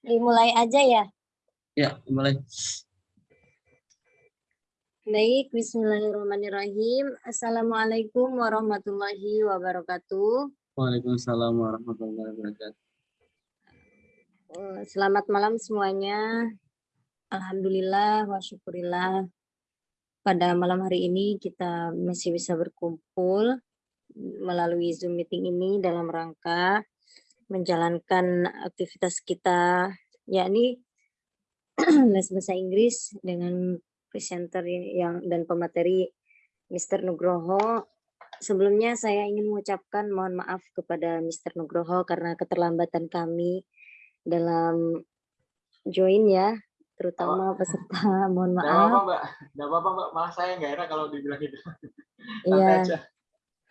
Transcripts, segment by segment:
Dimulai aja ya. Ya, mulai. Baik, bismillahirrahmanirrahim. Assalamualaikum warahmatullahi wabarakatuh. Waalaikumsalam warahmatullahi wabarakatuh. Eh, Selamat malam semuanya. Alhamdulillah wa syukurillah. Pada malam hari ini kita masih bisa berkumpul melalui Zoom meeting ini dalam rangka menjalankan aktivitas kita yakni les bahasa Inggris dengan presenter yang dan pemateri Mr. Nugroho. Sebelumnya saya ingin mengucapkan mohon maaf kepada Mr. Nugroho karena keterlambatan kami dalam join ya, terutama peserta. Mohon Gak apa-apa maaf. mbak, gak apa-apa mbak, malah saya nggak enak kalau dibilang gitu. Iya.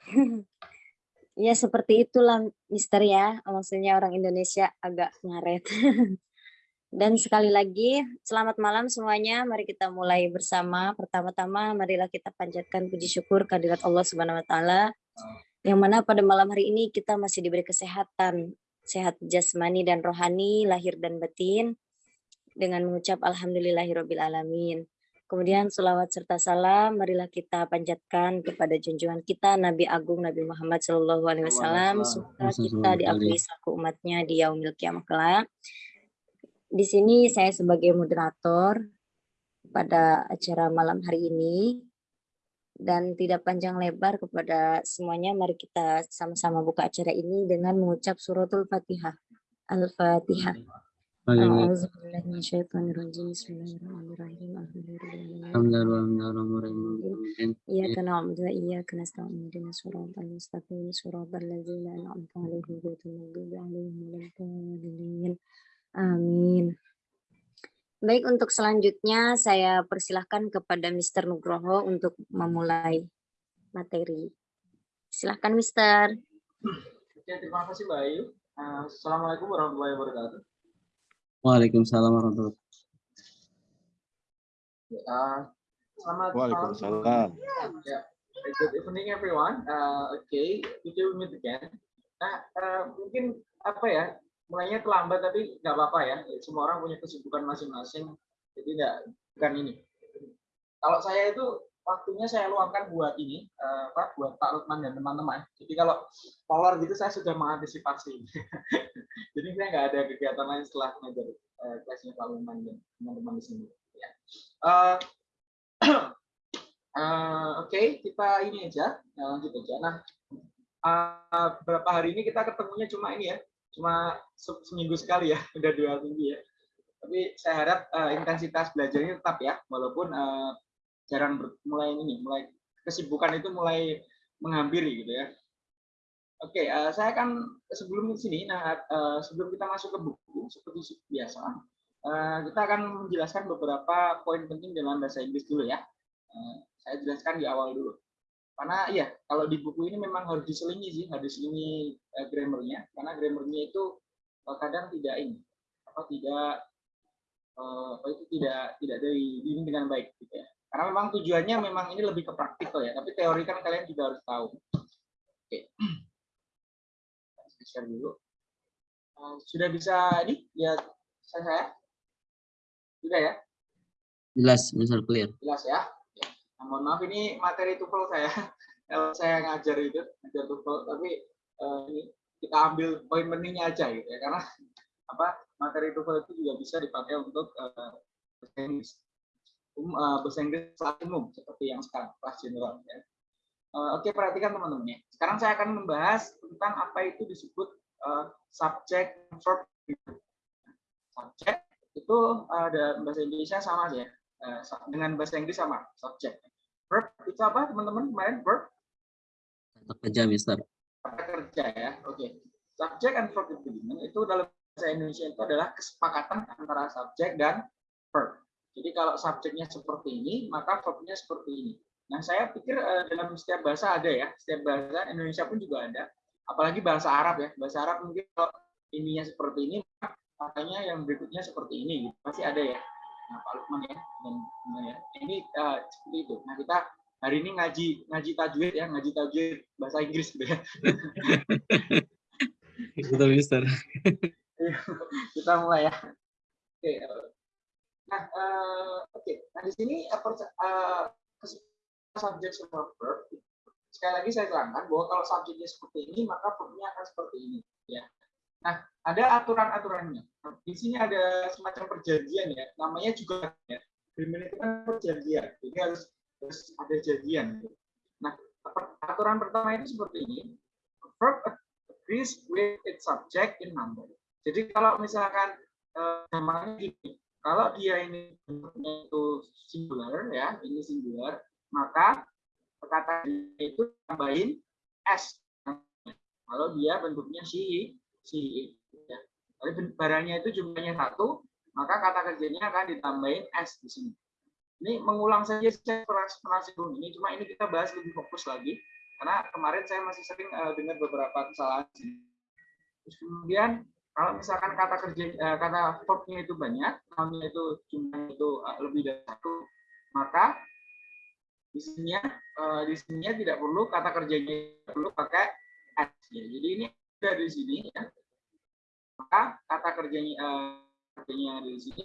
ya seperti itulah Mister ya. Maksudnya orang Indonesia agak ngaret. Dan sekali lagi, selamat malam semuanya. Mari kita mulai bersama. Pertama-tama, marilah kita panjatkan puji syukur kehadirat Allah Subhanahu wa taala. Yang mana pada malam hari ini kita masih diberi kesehatan, sehat jasmani dan rohani, lahir dan batin dengan mengucap alhamdulillahirabbil alamin. Kemudian selawat serta salam marilah kita panjatkan kepada junjungan kita Nabi Agung Nabi Muhammad Shallallahu alaihi wasallam Wasallam. kita diakui selaku umatnya di yaumil kiamah kelak. Di sini saya sebagai moderator pada acara malam hari ini dan tidak panjang lebar kepada semuanya mari kita sama-sama buka acara ini dengan mengucap suratul Fatihah. Al-Fatihah. Bagaimana? A'udzu billahi minasyaitonirrajim. Bismillahirrahmanirrahim. Alhamdulillahirabbil alamin. Alhamdulillah. Iyyaka na'budu wa iyyaka nasta'in. Ihdinas siratal mustaqim. Siratal ladzina an'amta 'alaihim ghairil maghdubi 'alaihim waladdallin. Amin. Baik, untuk selanjutnya saya persilahkan kepada Mr. Nugroho untuk memulai materi. Silahkan, Mister. Oke, terima kasih Mbak Ayu. Eh, Assalamualaikum warahmatullahi wabarakatuh. Waalaikumsalam warahmatullahi Eh, selamat malam. Waalaikumsalam. Ya, good evening everyone. Uh, okay, kita meet again. Nah, eh, mungkin apa ya, mulainya terlambat tapi nggak apa-apa ya. Semua orang punya kesibukan masing-masing, jadi nggak bukan ini. Kalau saya itu waktunya saya luangkan buat ini, eh, apa, buat Pak Lukman dan teman-teman. Jadi kalau polar gitu saya sudah mengantisipasi. jadi saya nggak ada kegiatan lain setelah mengajar eh, kelasnya Pak Lukman dan teman-teman di sini. Ya. Eh, Eh, Oke, kita ini aja, ya, lanjut aja. Nah, eh, beberapa hari ini kita ketemunya cuma ini ya, cuma se- seminggu sekali ya, udah dua minggu ya. Tapi saya harap eh, intensitas belajarnya tetap ya, walaupun eh, jarang ber- mulai ini, mulai kesibukan itu mulai menghampiri gitu ya. Oke, eh, saya akan sebelum sini, nah eh, sebelum kita masuk ke buku seperti biasa, eh, kita akan menjelaskan beberapa poin penting dalam bahasa Inggris dulu ya. Eh, saya jelaskan di awal dulu. Karena iya, kalau di buku ini memang harus diselingi sih, harus diselingi eh, grammarnya, karena grammarnya itu kadang tidak ini, apa tidak apa itu tidak tidak dari ini dengan baik gitu ya. Karena memang tujuannya memang ini lebih ke praktikal ya, tapi teori kan kalian juga harus tahu. Oke. Saya share dulu. Eh, sudah bisa ini lihat saya, saya? Sudah ya? Jelas, misal clear. jelas ya. Ya. Nah, mohon maaf ini materi TOEFL saya. Kalau saya ngajar itu ngajar TOEFL, tapi eh, ini kita ambil poin pentingnya aja gitu ya. Karena apa materi TOEFL itu juga bisa dipakai untuk eh. Um, eh, bahasa Inggris umum seperti yang sekarang kelas general ya. Eh, Oke perhatikan teman-teman ya. Sekarang saya akan membahas tentang apa itu disebut eh, subject verb. Subject itu ada bahasa Indonesia sama ya. Sa- dengan bahasa Inggris sama subject. Verb itu apa teman-teman kemarin verb Kata kerja, Mister. kata kerja ya. Oke. Subject and verb agreement itu dalam bahasa Indonesia itu adalah kesepakatan antara subjek dan verb. Jadi kalau subjeknya seperti ini, maka verbnya seperti ini. Nah, saya pikir eh, dalam setiap bahasa ada ya, setiap bahasa Indonesia pun juga ada. Apalagi bahasa Arab ya. Bahasa Arab mungkin kalau ininya seperti ini, makanya yang berikutnya seperti ini. gitu. Pasti ada ya. Nah, Pak Lukman ya dan dan ya. Ini eh, seperti itu. Nah, kita hari ini ngaji ngaji tajwid ya, ngaji tajwid bahasa Inggris gitu ya. Betul, Mister. kita mulai ya. Oke. Nah, eh, oke. Nah di sini uh, subjek sama verb. Sekali lagi saya terangkan bahwa kalau subjeknya seperti ini, maka verbnya akan seperti ini. Ya. Nah, ada aturan-aturannya. Di sini ada semacam perjanjian ya, namanya juga ya. Agreement itu kan perjanjian, jadi harus, harus ada janjian. Nah, aturan pertama itu seperti ini. Verb agrees with its subject in number. Jadi kalau misalkan eh, namanya gini, kalau dia ini itu singular ya, ini singular, maka kata itu tambahin s. Kalau dia bentuknya si si ya. Tapi barangnya itu jumlahnya satu, maka kata kerjanya akan ditambahin s di sini. Ini mengulang saja pernah sebelum ini, cuma ini kita bahas lebih fokus lagi karena kemarin saya masih sering uh, dengar beberapa kesalahan. Terus kemudian kalau misalkan kata kerja uh, kata verbnya itu banyak, namanya itu jumlahnya itu uh, lebih dari satu, maka di sini uh, di sini tidak perlu kata kerjanya perlu pakai s. Ya. Jadi ini ada di sini ya. Maka kata kerjanya kerjanya di sini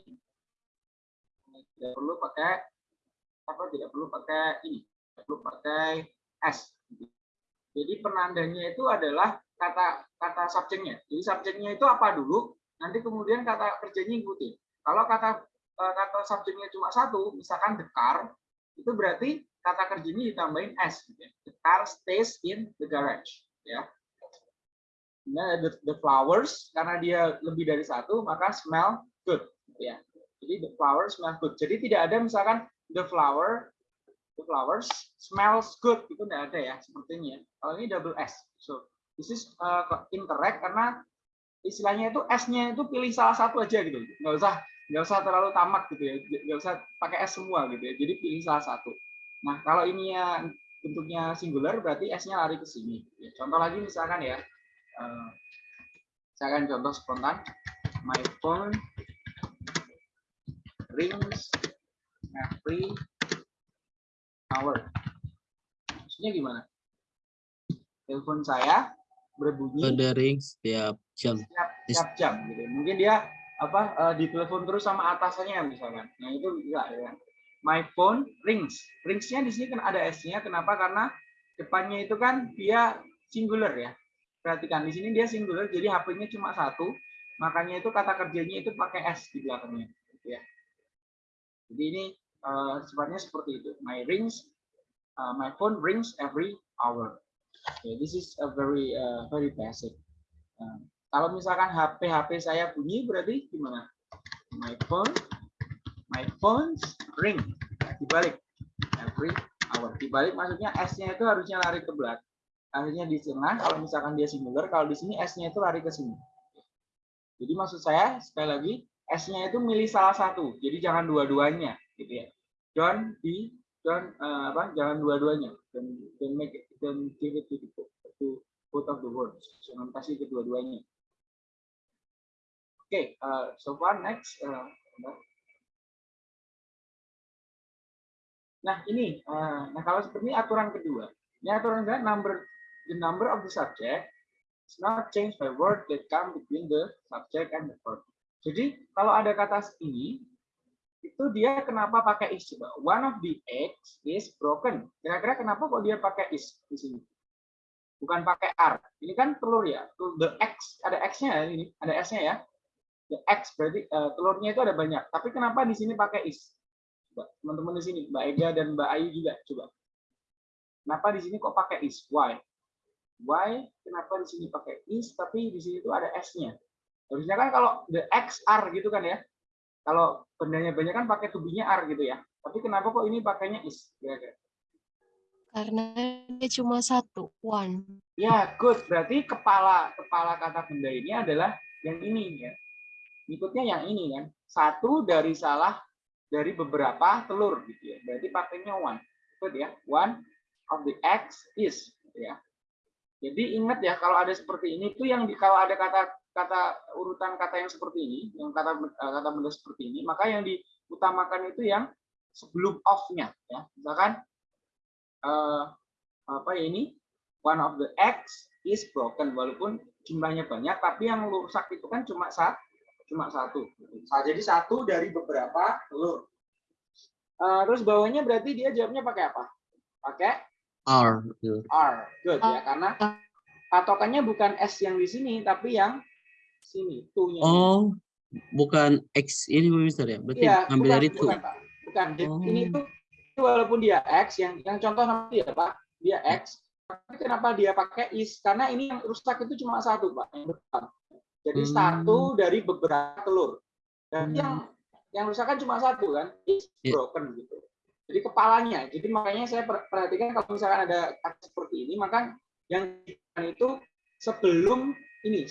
tidak perlu pakai apa tidak perlu pakai ini tidak perlu pakai s jadi penandanya itu adalah kata kata subjeknya jadi subjeknya itu apa dulu nanti kemudian kata kerjanya ikuti kalau kata eh, kata subjeknya cuma satu misalkan the car itu berarti kata kerjanya ditambahin s gitu ya. the car stays in the garage ya nah, the, the flowers karena dia lebih dari satu maka smell good ya jadi the flowers smell good. Jadi tidak ada misalkan the flower the flowers smells good itu tidak ada ya sepertinya. Kalau ini double S. So this is uh, incorrect karena istilahnya itu S-nya itu pilih salah satu aja gitu. Nggak usah nggak usah terlalu tamak gitu ya. Nggak usah pakai S semua gitu ya. Jadi pilih salah satu. Nah kalau ini ya bentuknya singular berarti S-nya lari ke sini. Contoh lagi misalkan ya. Uh, saya akan contoh spontan. My phone rings every hour. Maksudnya gimana? Telepon saya berbunyi Ada ring setiap jam. setiap, setiap jam gitu. Mungkin dia apa uh, ditelepon terus sama atasannya misalkan. Nah, itu bisa ya. My phone rings. Ringsnya di sini kan ada S-nya. Kenapa? Karena depannya itu kan dia singular ya. Perhatikan di sini dia singular, jadi HP-nya cuma satu. Makanya itu kata kerjanya itu pakai S di belakangnya. Gitu ya. Jadi ini uh, sifatnya seperti itu. My rings, uh, my phone rings every hour. Okay, this is a very uh, very basic. Uh, kalau misalkan HP HP saya bunyi berarti gimana? My phone, my phones ring. Dibalik every hour. Dibalik maksudnya S-nya itu harusnya lari ke belakang. Akhirnya di tengah kalau misalkan dia singular, kalau di sini S-nya itu lari ke sini. Jadi maksud saya sekali lagi S-nya itu milih salah satu. Jadi jangan dua-duanya gitu ya. Don't be don't uh, apa jangan dua-duanya. Dan don't make don't give it to, the, to both of the words. Jangan kasih kedua-duanya. Oke, okay, uh, so far next uh, Nah, ini uh, nah kalau seperti ini aturan kedua. Ini aturan kedua number the number of the subject is not changed by word that come between the subject and the verb. Jadi kalau ada kata ini, itu dia kenapa pakai is coba? One of the eggs is broken. Kira-kira kenapa kok dia pakai is di sini? Bukan pakai r. Ini kan telur ya. The x ada x-nya ya ini, ada s-nya ya. The x berarti uh, telurnya itu ada banyak. Tapi kenapa di sini pakai is? Coba teman-teman di sini, Mbak Ega dan Mbak Ayu juga coba. Kenapa di sini kok pakai is? Why? Why? Kenapa di sini pakai is tapi di sini itu ada s-nya? Harusnya kan kalau the XR gitu kan ya. Kalau bendanya banyak kan pakai tubinya R gitu ya. Tapi kenapa kok ini pakainya is? Kira-kira? Karena dia cuma satu, one. Ya, good. Berarti kepala kepala kata benda ini adalah yang ini ya. Ikutnya yang ini kan. Satu dari salah dari beberapa telur gitu ya. Berarti pakainya one. Good ya. One of the X is gitu ya. Jadi ingat ya kalau ada seperti ini tuh yang di, kalau ada kata kata urutan kata yang seperti ini, yang kata eh, kata benda seperti ini, maka yang diutamakan itu yang sebelum off-nya ya. Misalkan uh, apa ya ini one of the eggs is broken walaupun jumlahnya banyak, tapi yang rusak itu kan cuma satu, cuma satu. Jadi satu dari beberapa telur. Eh, terus bawahnya berarti dia jawabnya pakai apa? Pakai R. R. Good ya, karena patokannya bukan S yang di sini, tapi yang sini, ini. Oh, bukan X ini Mister ya? Berarti Iya, ambil bukan, dari itu. bukan, Pak. Bukan. Oh. Ini tuh walaupun dia X, yang yang contoh nanti ya Pak, dia X. Tapi kenapa dia pakai is? Karena ini yang rusak itu cuma satu Pak, yang depan. Jadi Hmm. satu dari beberapa telur. Dan Hmm. yang yang rusak kan cuma satu kan, is Iya. broken gitu. Jadi kepalanya. Jadi makanya saya per- perhatikan kalau misalkan ada kata seperti ini, maka yang itu sebelum ini,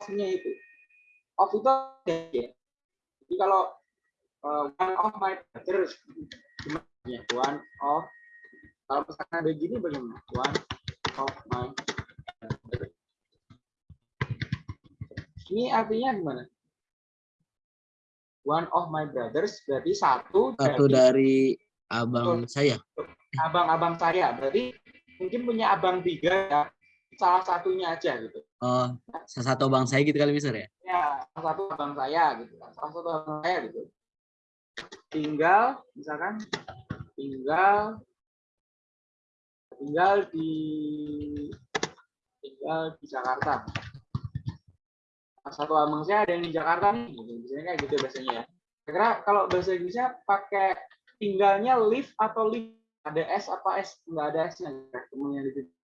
sebelumnya itu. Off itu ada ya. Jadi kalau uh, one of my brothers gimana ya one of kalau misalkan ada gini bagaimana one of my brothers. ini artinya gimana one of my brothers berarti satu, Satu dari dari abang saya. abang-abang saya berarti mungkin punya abang tiga ya salah satunya aja gitu. Oh, salah satu abang saya gitu kali Mister ya? salah satu abang saya gitu salah satu abang saya gitu. Tinggal misalkan tinggal tinggal di tinggal di Jakarta. Salah satu abang saya ada yang di Jakarta nih gitu. biasanya kayak gitu biasanya ya. Kira kalau bahasa Inggrisnya pakai tinggalnya live atau live ada S apa S? Nggak ada S nya temennya di situ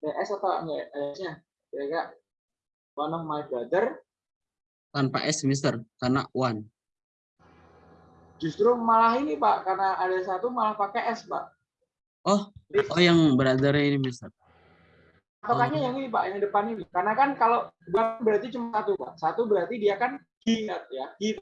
S atau enggak ada S nya kira-kira one of my brother Tanpa S Mister, karena one. Justru malah ini Pak, karena ada satu malah pakai S Pak. Oh, Jadi oh yang brother ini Mister. patokannya oh. yang ini Pak, yang depan ini. Karena kan kalau berarti cuma satu Pak. Satu berarti dia kan he ya, he.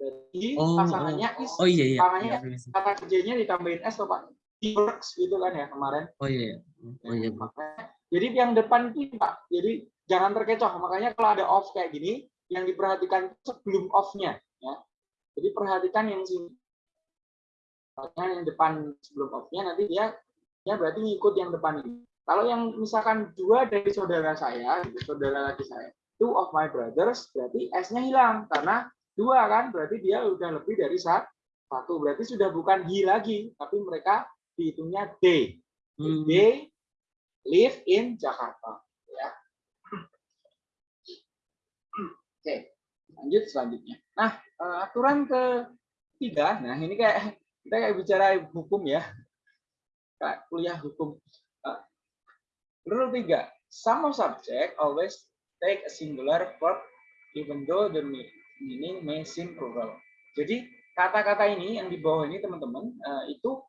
Berarti Oh, pasangannya is. Oh iya iya. Pasangannya Iya, Mister. kata kerjanya ditambahin S Pak. Works gitu kan ya kemarin. Oh iya. Oh iya. Makanya, jadi yang depan itu Pak. Jadi jangan terkecoh. Makanya kalau ada off kayak gini, yang diperhatikan sebelum off-nya. Ya. Jadi perhatikan yang sini. Makanya yang depan sebelum off-nya nanti dia ya berarti ngikut yang depan ini. Kalau yang misalkan dua dari saudara saya, gitu, saudara laki saya, two of my brothers, berarti S-nya hilang karena dua kan, berarti dia udah lebih dari sa- satu. Berarti sudah bukan he lagi, tapi mereka dihitungnya they. Hmm. They live in Jakarta. Ya. Oke, lanjut selanjutnya. Nah, eh, aturan ketiga, nah ini kayak kita kayak bicara hukum ya, kayak kuliah hukum. Eh, Rule 3, some of subject always take a singular verb even though the me- meaning may seem plural. Jadi kata-kata ini yang di bawah ini teman-teman eh, itu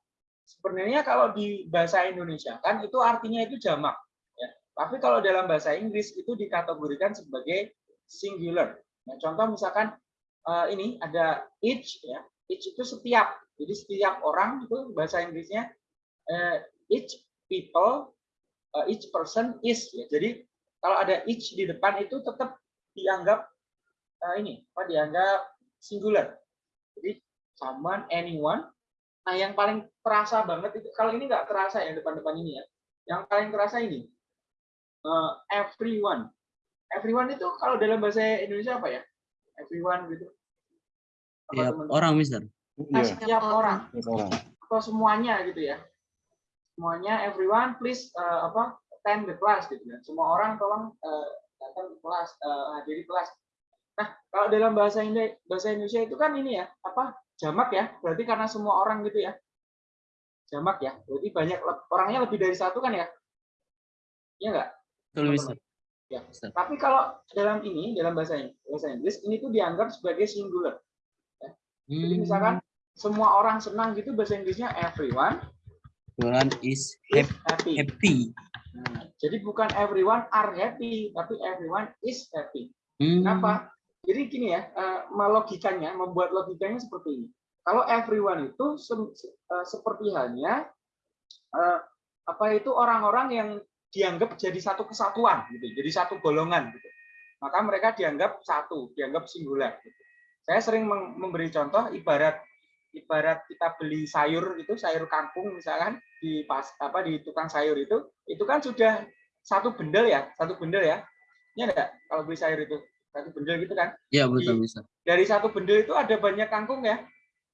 sebenarnya kalau di bahasa Indonesia kan itu artinya itu jamak ya. Tapi kalau dalam bahasa Inggris itu dikategorikan sebagai singular. Nah, contoh misalkan eh, ini ada each ya. Each itu setiap. Jadi setiap orang itu bahasa Inggrisnya eh, each people uh, each person is ya. Jadi kalau ada each di depan itu tetap dianggap uh, ini apa dianggap singular. Jadi someone, anyone. Nah, yang paling terasa banget itu kalau ini nggak terasa ya depan-depan ini ya. Yang paling terasa ini uh, everyone. Everyone itu kalau dalam bahasa Indonesia apa ya? Everyone gitu. Apa Tiap teman-teman? orang Mister. Nah, Iya, setiap orang orang. atau semuanya gitu ya semuanya everyone please uh, apa attend the class gitu ya semua orang tolong uh, datang ke kelas uh, hadiri kelas nah kalau dalam bahasa Indonesia bahasa Indonesia itu kan ini ya apa jamak ya berarti karena semua orang gitu ya jamak ya berarti banyak orangnya lebih dari satu kan ya Iya enggak Betul Mister. Ya. Mister. tapi kalau dalam ini dalam bahasa bahasa Inggris ini tuh dianggap sebagai singular jadi Hmm. misalkan semua orang senang gitu bahasa Inggrisnya everyone Everyone is is hap- happy. happy. Nah, jadi bukan everyone are happy, tapi everyone is happy. Hmm. Kenapa? Jadi gini ya, eh, melogikanya, membuat logikanya seperti ini. Kalau everyone itu se- se- eh, seperti halnya eh, apa itu orang-orang yang dianggap jadi satu kesatuan, gitu, jadi satu golongan, gitu. Maka mereka dianggap satu, dianggap singular. Gitu. Saya sering memberi contoh ibarat ibarat kita beli sayur itu sayur kangkung misalkan di pas apa di tukang sayur itu itu kan sudah satu bendel ya satu bendel ya Ya enggak? Kalau beli sayur itu satu bendel gitu kan. Ya betul bisa. Dari satu bendel itu ada banyak kangkung ya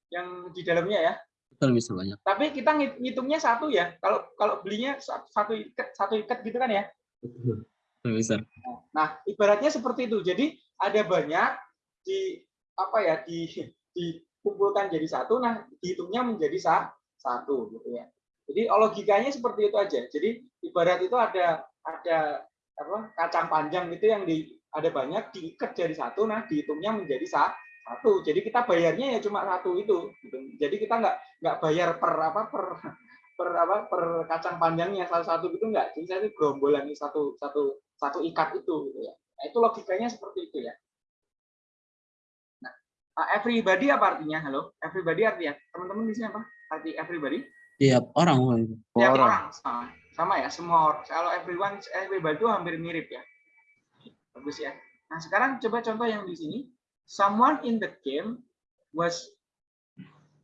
yang di dalamnya ya. Betul bisa banyak. Tapi kita ngit- ngitungnya satu ya. Kalau kalau belinya sa- satu ikat satu ikat gitu kan ya. Betul. Betul bisa. Nah, ibaratnya seperti itu. Jadi ada banyak di apa ya di dikumpulkan jadi satu, nah dihitungnya menjadi sa, satu gitu ya. Jadi logikanya seperti itu aja. Jadi ibarat itu ada ada apa kacang panjang itu yang di ada banyak diikat jadi satu, nah dihitungnya menjadi sa, satu. Jadi kita bayarnya ya cuma satu itu. Gitu. Jadi kita nggak nggak bayar per apa per per apa per kacang panjangnya satu-satu gitu nggak. Jadi saya itu gerombolan ini satu satu satu ikat itu gitu ya. Nah, itu logikanya seperti itu ya. Nah, everybody apa artinya? Halo, everybody artinya teman-teman di sini apa? Arti everybody? Tiap orang. Tiap orang. orang sama, sama ya, semua orang. Kalau everyone, everybody itu hampir mirip ya. Bagus ya. Nah, sekarang coba contoh yang di sini. Someone in the game was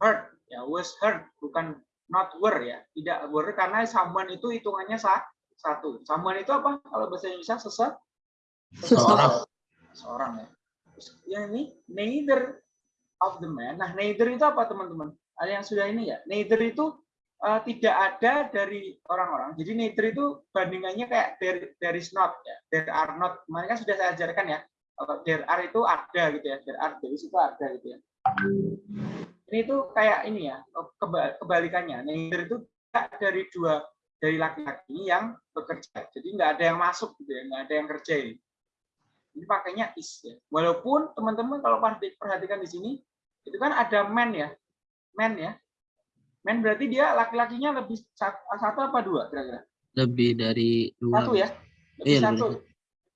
hurt. Ya, was hurt, bukan not were ya. Tidak were karena someone itu hitungannya sa satu. Someone itu apa? Kalau bahasa Indonesia sese Seseorang. seorang ya. Terus yang ini neither of the man. Nah, neither itu apa teman-teman? Ada yang sudah ini ya. Neither itu eh, tidak ada dari orang-orang. Jadi neither itu bandingannya kayak there, there is not ya. There are not. Kemarin kan sudah saya ajarkan ya. Kalau there are itu ada gitu ya. There are there is itu ada gitu ya. Ini itu kayak ini ya, keba- kebalikannya. Neither itu dari dua dari laki-laki yang bekerja. Jadi nggak ada yang masuk gitu ya, nggak ada yang kerjain. Ini pakainya is ya. Walaupun teman-teman kalau perhati- perhatikan di sini itu kan ada man ya. Man ya. Man berarti dia laki-lakinya lebih satu, apa dua kira-kira? Lebih dari dua. Satu ya. Lebih Iya, lebih satu.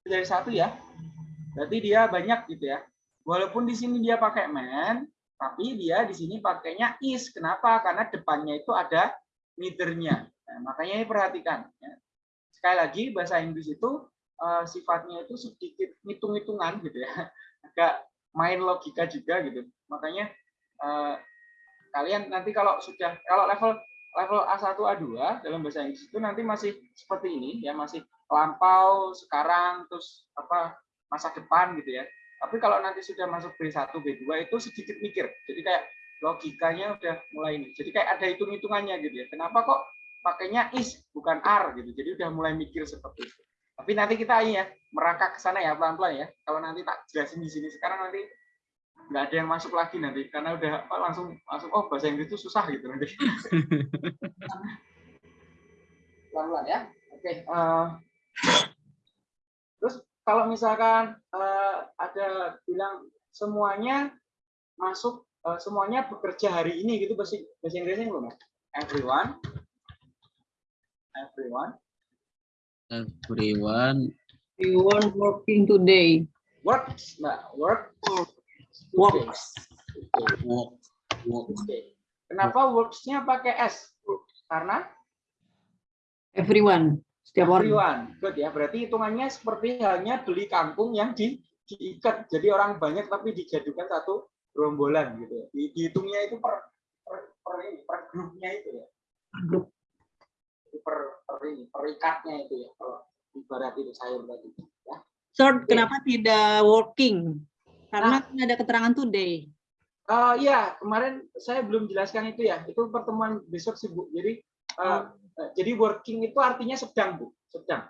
Dari satu ya. Berarti dia banyak gitu ya. Walaupun di sini dia pakai man, tapi dia di sini pakainya is. Kenapa? Karena depannya itu ada neither-nya. Nah, makanya ini perhatikan. ya. Sekali lagi bahasa Inggris itu eh, sifatnya itu sedikit hitung-hitungan gitu ya. Agak main logika juga gitu. Makanya eh, kalian nanti kalau sudah kalau level level A1 A2 dalam bahasa Inggris itu nanti masih seperti ini ya, masih lampau, sekarang terus apa masa depan gitu ya. Tapi kalau nanti sudah masuk B1, B2 itu sedikit mikir. Jadi kayak logikanya udah mulai ini. Jadi kayak ada hitung-hitungannya gitu ya. Kenapa kok pakainya is bukan are gitu. Jadi udah mulai mikir seperti itu. Tapi nanti kita ini ya merangkak ke sana ya pelan-pelan ya. Kalau nanti tak jelasin di sini sekarang nanti nggak ada yang masuk lagi nanti karena udah apa, langsung langsung oh bahasa Inggris itu susah gitu nanti. pelan-pelan ya. Oke. eh, terus kalau misalkan eh, ada bilang semuanya masuk eh, semuanya bekerja hari ini gitu bahasa bahasa Inggrisnya belum ya? Everyone, everyone Everyone. Weren't working today. works, mbak work, Works. Walk. oke. Kenapa works-nya pakai S? Karena Everyone. Setiap orang. everyone. Good ya. Berarti hitungannya seperti halnya beli kangkung yang di diikat. Jadi orang banyak tapi dijadikan satu gerombolan gitu ya. Di- Dihitungnya itu per per, per, ini, per grupnya itu ya. Grup. Jadi per, per ini, perikatnya itu ya. Kalau ibarat itu sayur tadi. Ya. Third, kenapa tidak working? Karena kan ada keterangan today. Eh, iya, kemarin saya belum jelaskan itu ya. Itu pertemuan besok sih, Bu. Jadi eh, eh, jadi working itu artinya sedang, Bu. Sedang.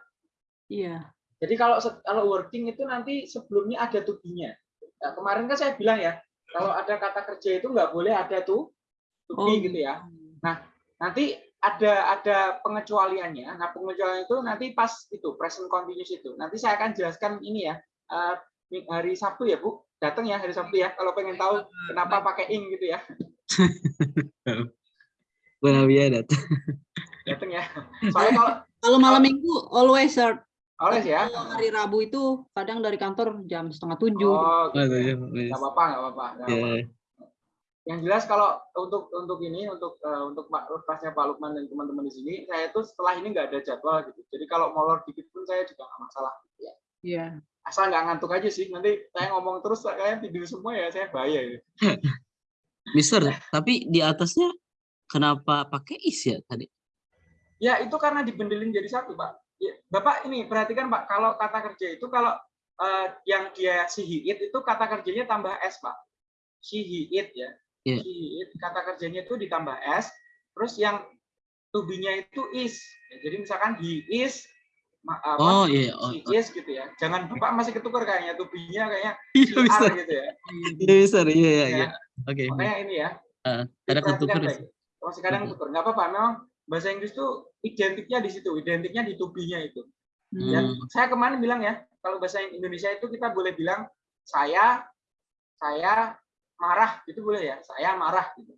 Iya. Jadi kalau kalau working itu nanti sebelumnya ada to be-nya. Nah, kemarin kan saya bilang ya, kalau ada kata kerja itu nggak boleh ada tuh to be Oh. gitu ya. Nanti ada ada pengecualiannya. Nah, pengecualian itu nanti pas itu present continuous itu. Nanti saya akan jelaskan ini ya. eh, hari Sabtu ya, Bu. Datang ya hari Sabtu ya kalau pengen tahu kenapa pakai ing gitu ya. Benar ya datang. Datang ya. Soalnya kalau Kalau malam minggu, always third. oleh ya. Kalau hari Rabu itu kadang dari kantor jam setengah tujuh. Oh, gitu ya. nggak apa-apa, nggak apa-apa. nggak Ya. apa-apa. yang jelas kalau untuk untuk ini untuk eh, untuk Pak kelasnya Pak Lukman dan teman-teman di sini saya itu setelah ini nggak ada jadwal gitu jadi kalau molor dikit pun saya juga nggak masalah gitu ya Iya. Asal nggak ngantuk aja sih nanti saya ngomong terus kalian tidur semua ya saya bahaya gitu. Mister, tapi di atasnya kenapa pakai is ya tadi? ya itu karena dibendelin jadi satu Pak Ya, Bapak ini perhatikan Pak, kalau kata kerja itu kalau eh, yang dia si he it itu kata kerjanya tambah s Pak. Si he it ya. Iya. Si he it kata kerjanya itu ditambah s, terus yang to be-nya itu is. Ya, jadi misalkan he is apa, Oh iya. Oh, she is gitu ya. Jangan Bapak masih ketukar kayaknya to be-nya kayaknya iya bisa. gitu ya. Iya bisa. Iya iya. iya. Ya, Oke. Makanya ini ya. Ah, ada ketukar. kadang Mhm. tuker. Nggak apa-apa. Memang bahasa Inggris tuh identiknya di situ. Identiknya di to be-nya itu. Dan Hmm. saya kemarin bilang ya, kalau bahasa Indonesia itu kita boleh bilang saya saya marah itu boleh ya, saya marah gitu.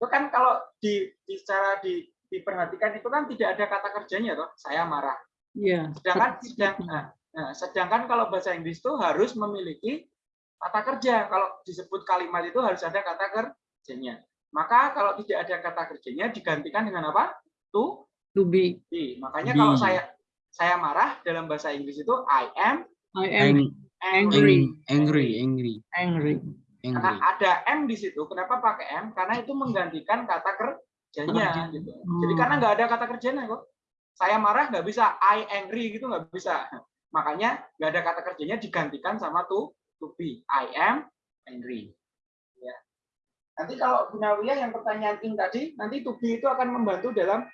Itu kan kalau di, di secara di, diperhatikan itu kan tidak ada kata kerjanya toh, saya marah. Iya. Sedangkan Seperti sedang, itu. nah, nah, sedangkan kalau bahasa Inggris itu harus memiliki kata kerja. Kalau disebut kalimat itu harus ada kata kerjanya. Maka kalau tidak ada kata kerjanya digantikan dengan apa? To To be. be. Makanya Be. kalau saya saya marah dalam bahasa Inggris itu I am I am Ang- angry. angry, angry, angry, angry. Karena ada M di situ. Kenapa pakai M? Karena itu menggantikan kata kerjanya. Kerja. Gitu. Hmm. Jadi karena nggak ada kata kerjanya kok. Saya marah nggak bisa I angry gitu nggak bisa. Makanya nggak ada kata kerjanya digantikan sama to to be. I am angry. Ya. Nanti kalau Gunawiyah yang pertanyaan ing tadi, nanti to be itu akan membantu dalam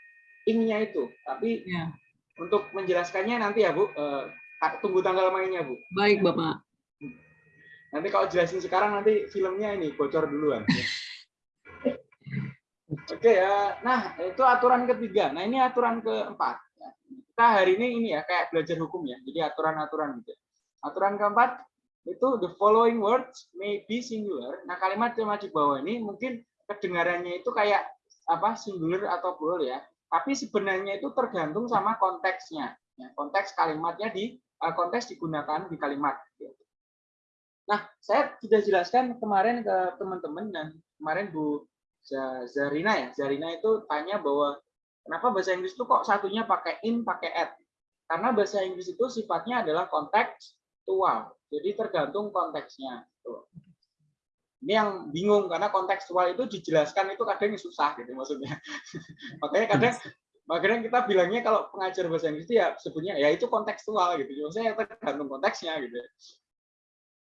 ingnya itu. Tapi Ya. untuk menjelaskannya nanti ya Bu, eh, tunggu tanggal mainnya Bu. Baik, Bapak. Nanti kalau jelasin sekarang nanti filmnya ini bocor duluan. Oke ya, nah itu aturan ketiga. Nah ini aturan keempat. Kita hari ini ini ya kayak belajar hukum ya, jadi aturan-aturan gitu. Aturan keempat itu the following words may be singular. Nah kalimat yang di bawah ini mungkin kedengarannya itu kayak apa singular atau plural ya. Tapi sebenarnya itu tergantung sama konteksnya. Ya, konteks kalimatnya di eh, konteks digunakan di kalimat. Nah, saya sudah jelaskan kemarin ke teman-teman dan kemarin Bu Zarina ya. Zarina itu tanya bahwa kenapa bahasa Inggris itu kok satunya pakai in, pakai at. Karena bahasa Inggris itu sifatnya adalah kontekstual. Jadi tergantung konteksnya. Tuh. Ini yang bingung karena kontekstual itu dijelaskan itu kadang susah gitu maksudnya. Makanya kadang makanya kita bilangnya kalau pengajar bahasa Inggris itu ya sebutnya ya itu kontekstual gitu. Maksudnya tergantung konteksnya gitu.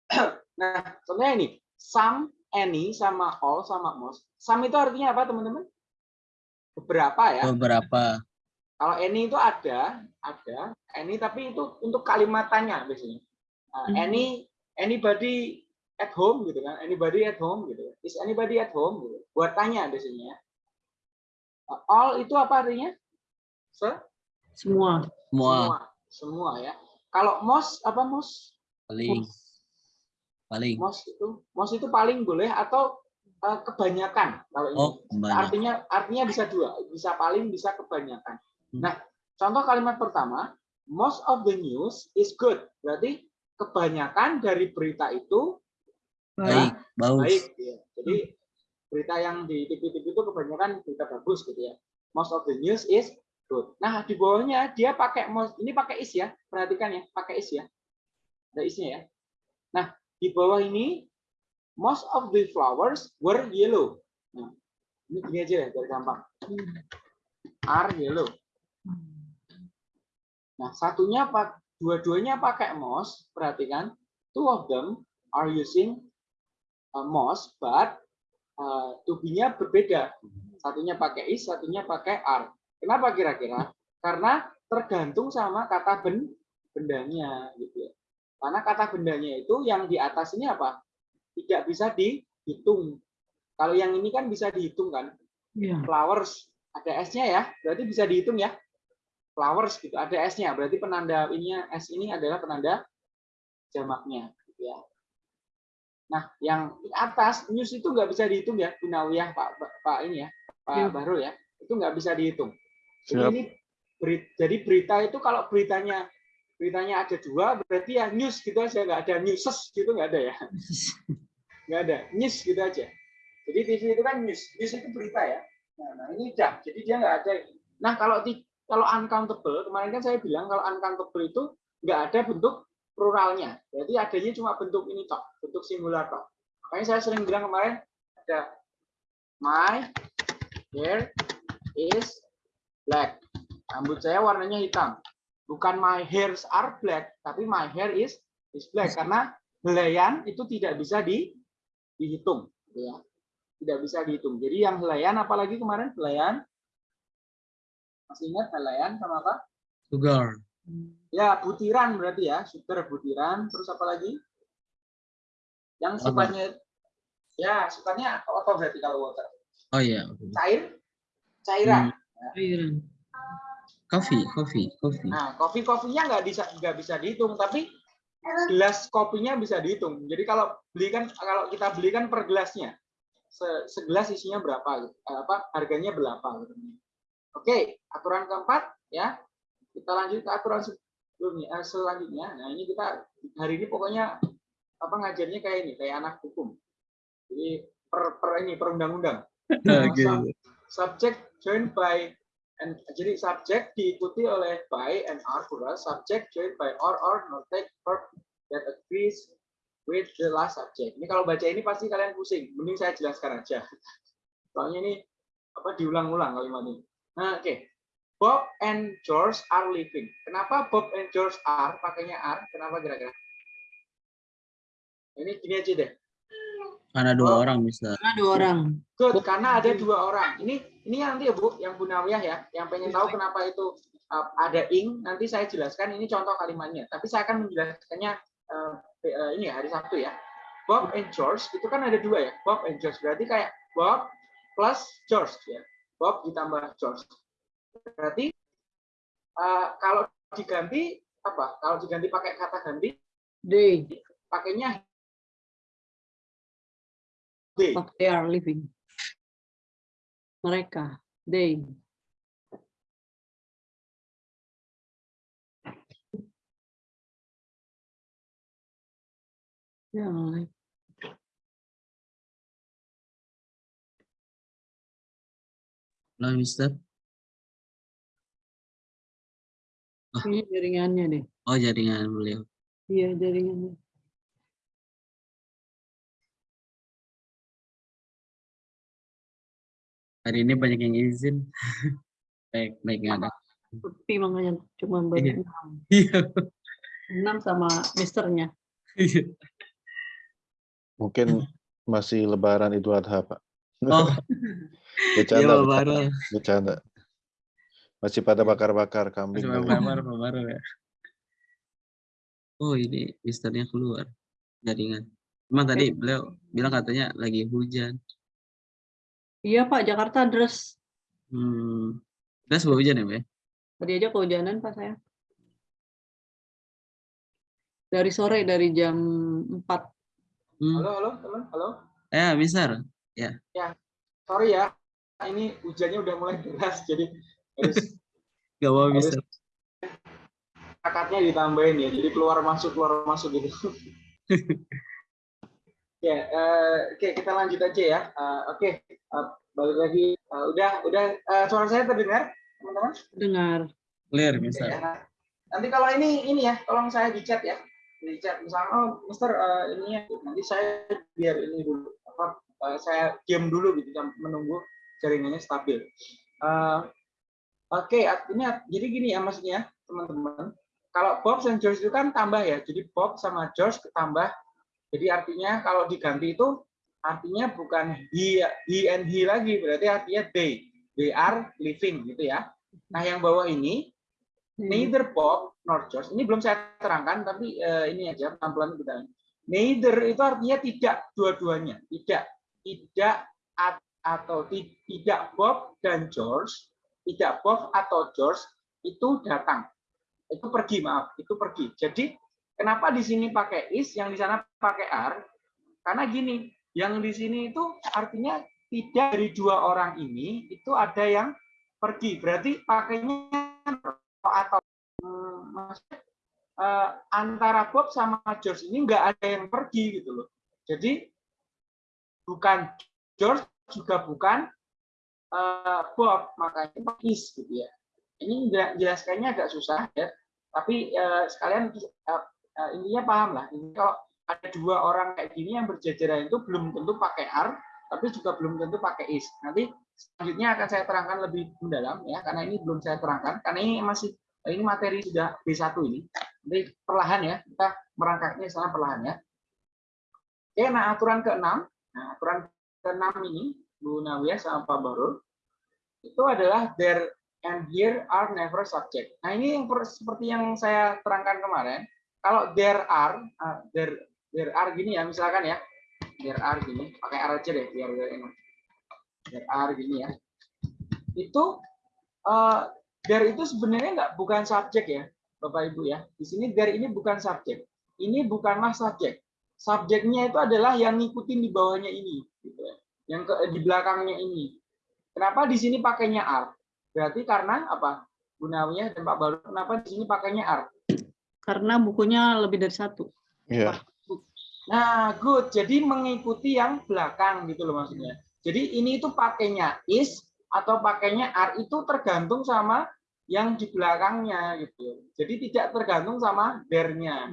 Nah, contohnya ini, some, any, sama all, sama most. Some itu artinya apa, teman-teman? Beberapa ya. Beberapa. Kalau any itu ada, ada. Any tapi itu untuk kalimat tanya biasanya. Nah, Hmm. any, anybody at home gitu kan? Anybody at home gitu. Is anybody at home gitu. Buat tanya biasanya. Uh, All itu apa artinya? Se- Semua. Semua Semua. Semua ya. Kalau most apa most? paling paling. Most itu most itu paling boleh atau eh, kebanyakan kalau ini. Oh. Artinya artinya bisa dua, bisa paling bisa kebanyakan. Hmm. Nah, contoh kalimat pertama, most of the news is good. Berarti kebanyakan dari berita itu Baik, bagus. baik. ya. Jadi berita yang di TV-TV itu kebanyakan berita bagus gitu ya. Most of the news is good. Nah, di bawahnya dia pakai most, ini pakai is ya. Perhatikan ya, pakai is ya. Ada isnya ya. Nah, di bawah ini most of the flowers were yellow. Nah, ini gini aja ya, biar gampang. Are yellow. Nah, satunya pak dua-duanya pakai most, perhatikan. Two of them are using uh, most, but uh, to be-nya berbeda. Satunya pakai is, satunya pakai are. Kenapa kira-kira? Karena tergantung sama kata ben bendanya gitu ya. Karena kata bendanya itu yang di atas ini apa? Tidak bisa dihitung. Kalau yang ini kan bisa dihitung kan? Iya. Flowers ada S-nya ya, berarti bisa dihitung ya. Flowers gitu, ada S-nya. Berarti penanda ininya S ini adalah penanda jamaknya gitu ya. Nah, yang di atas news itu nggak bisa dihitung ya, Gunawiyah Pak Pak ini ya, Pak Iya. Bahrul ya. Itu nggak bisa dihitung. Jadi ini jadi berita itu kalau beritanya beritanya ada dua berarti ya news gitu aja nggak ada newses gitu nggak ada ya? Nggak ada news gitu aja. Jadi TV itu kan news news itu berita ya. Nah, nah ini udah jadi dia nggak ada. Nah kalau di kalau uncountable kemarin kan saya bilang kalau uncountable itu nggak ada bentuk pluralnya berarti adanya cuma bentuk ini tok bentuk singular tok. Makanya saya sering bilang kemarin ada my hair is black. Rambut saya warnanya hitam bukan my hairs are black, tapi my hair is is black karena helaian itu tidak bisa di, dihitung, gitu ya. Tidak bisa dihitung. Jadi yang helaian apalagi kemarin helaian masih ingat helaian sama apa? Sugar. Ya, butiran berarti ya, sugar butiran, terus apa lagi? Yang sifatnya ya, sifatnya apa berarti kalau water? Oh iya. Cair? Cairan. Hmm. Coffee, coffee, coffee. Nah, kopi kopinya nggak bisa nggak bisa dihitung, tapi gelas kopinya bisa dihitung. Jadi kalau beli kan kalau kita beli kan per gelasnya, Se- segelas isinya berapa? gitu. Eh, Apa harganya berapa? gitu. Oke, aturan keempat ya. Kita lanjut ke aturan sebelumnya eh, selanjutnya. Nah ini kita hari ini pokoknya apa ngajarnya kayak ini, kayak anak hukum. Jadi per, per ini perundang-undang. Oke. Sub- subject joined by and jadi subject diikuti oleh by and are plural. Subject joined by or or not take verb that agrees with the last subject. Ini kalau baca ini pasti kalian pusing. Mending saya jelaskan aja. Soalnya ini apa diulang-ulang kalimat ini. Nah oke. Bob and George are living. Kenapa Bob and George are? Pakainya are. Kenapa kira-kira? Ini gini aja deh Karena dua orang bisa. Karena dua orang. Good, karena ada dua orang. Ini ini nanti ya Bu, yang Bu Nawiyah ya, yang pengen tahu kenapa itu uh, ada ing, nanti saya jelaskan ini contoh kalimatnya. Tapi saya akan menjelaskannya uh, eh, ini ya, hari Sabtu ya. Bob and George itu kan ada dua ya, Bob and George. Berarti kayak Bob plus George ya. Bob ditambah George. Berarti uh, kalau diganti apa? Kalau diganti pakai kata ganti, They. pakainya they. What they are living. Mereka. They. Ya, Halo, Mister. ini jaringannya deh. Oh, jaringan beliau. Iya, jaringannya. Hari ini banyak yang izin. baik, baik nggak ada. Sepi makanya cuma Iya. berenam. Iya. Enam sama misternya. iya. Mungkin masih lebaran Idul Adha, Pak. Oh, iya Bercanda, Pak bercanda. Masih pada bakar-bakar kambing. Masih Pak Baru ya. Oh, ini misternya keluar. Jaringan. Emang tadi beliau bilang katanya lagi hujan. Iya Pak, Jakarta dress. Hmm. Udah sebuah hujan ya, Pak? ya? Tadi aja kehujanan Pak saya. Dari sore, dari jam 4. Hmm. Halo, halo, teman, halo. Eh, Mister. Sorry ya, ini hujannya udah mulai deras, jadi harus Gak apa, Harus- Mister. akadnya ditambahin ya, jadi keluar masuk keluar masuk gitu. ya, eh, oke kita lanjut aja ya. Eh, oke, eh, balik lagi. Eh, udah, udah eh, suara saya terdengar, teman-teman? Dengar. Clear, Oke, Mister. ya. Nanti kalau ini ini ya, tolong saya di chat ya, di chat misalnya, oh Mister eh, ini ya, nanti saya biar ini dulu, apa, eh, saya diam dulu gitu, jam- menunggu jaringannya stabil. Eh, Oke, artinya jadi gini ya maksudnya teman-teman. Kalau Bob dan George itu kan tambah ya, jadi Bob sama George ketambah. Jadi artinya kalau diganti itu artinya bukan he, he and he lagi, berarti artinya they. They are living gitu ya. Nah yang bawah ini neither Bob nor George. Ini belum saya terangkan, tapi eh, ini aja pelan-pelan kita. Neither itu artinya tidak dua-duanya, tidak, tidak at- atau ti- tidak Bob dan George, tidak Bob atau George itu datang, itu pergi maaf, itu pergi. Jadi kenapa di sini pakai is, yang di sana pakai are? Karena gini, yang di sini itu artinya tidak dari dua orang ini itu ada yang pergi, berarti pakainya atau maksudnya, eh, antara Bob sama George ini nggak ada yang pergi gitu loh. Jadi bukan George juga bukan eh, Bob, makanya is gitu ya. Ini jelaskannya agak susah ya, tapi eh, sekalian eh, eh, intinya paham lah. Ini kalau ada dua orang kayak gini yang berjajaran itu belum tentu pakai are, tapi juga belum tentu pakai is. Nanti selanjutnya akan saya terangkan lebih mendalam ya, karena ini belum saya terangkan, karena ini masih ini materi sudah B1 ini. Nanti perlahan ya, kita merangkaknya secara perlahan ya. Oke, nah aturan ke-6. Nah, aturan ke-6 ini, Bu Nawiyah sama Pak Barul, itu adalah there and here are never subject. Nah, ini yang per- seperti yang saya terangkan kemarin. Kalau there are, ah, there, there are gini ya, misalkan ya, there are gini, pakai are aja deh, biar biar enak. There are gini ya. Itu eh, there itu sebenarnya nggak bukan subjek ya, Bapak Ibu ya. Di sini there ini bukan subjek. Ini bukanlah subjek. Subjeknya itu adalah yang ngikutin di bawahnya ini, gitu ya. Yang ke, di belakangnya ini. Kenapa di sini pakainya are? Berarti karena apa? Gunawiyah dan Pak Baru, kenapa di sini pakainya are? Karena bukunya lebih dari satu. Iya. Nah, good. Jadi mengikuti yang belakang gitu loh maksudnya. Jadi ini itu pakainya is atau pakainya are itu tergantung sama yang di belakangnya gitu. Jadi tidak tergantung sama there-nya.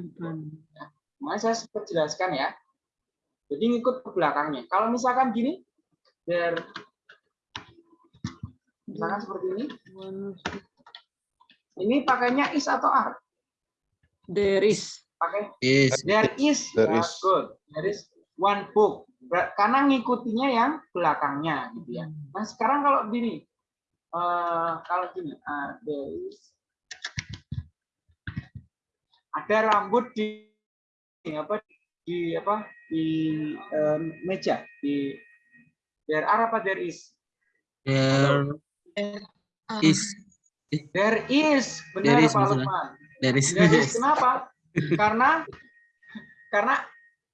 Makanya saya sempat jelaskan ya. Jadi ngikut ke belakangnya. Kalau misalkan gini, there misalkan seperti ini, ini pakainya is atau are? There is. Pakai Is. There is, There is. good. There is one book. Karena ngikutinya yang belakangnya, gitu ya. Nah sekarang kalau gini, eh, kalau gini, ah, there is ada rambut di di apa di apa di eh, meja di there are apa there is There is. there is There benar is, Pak maksudnya. Lukman There is kenapa karena karena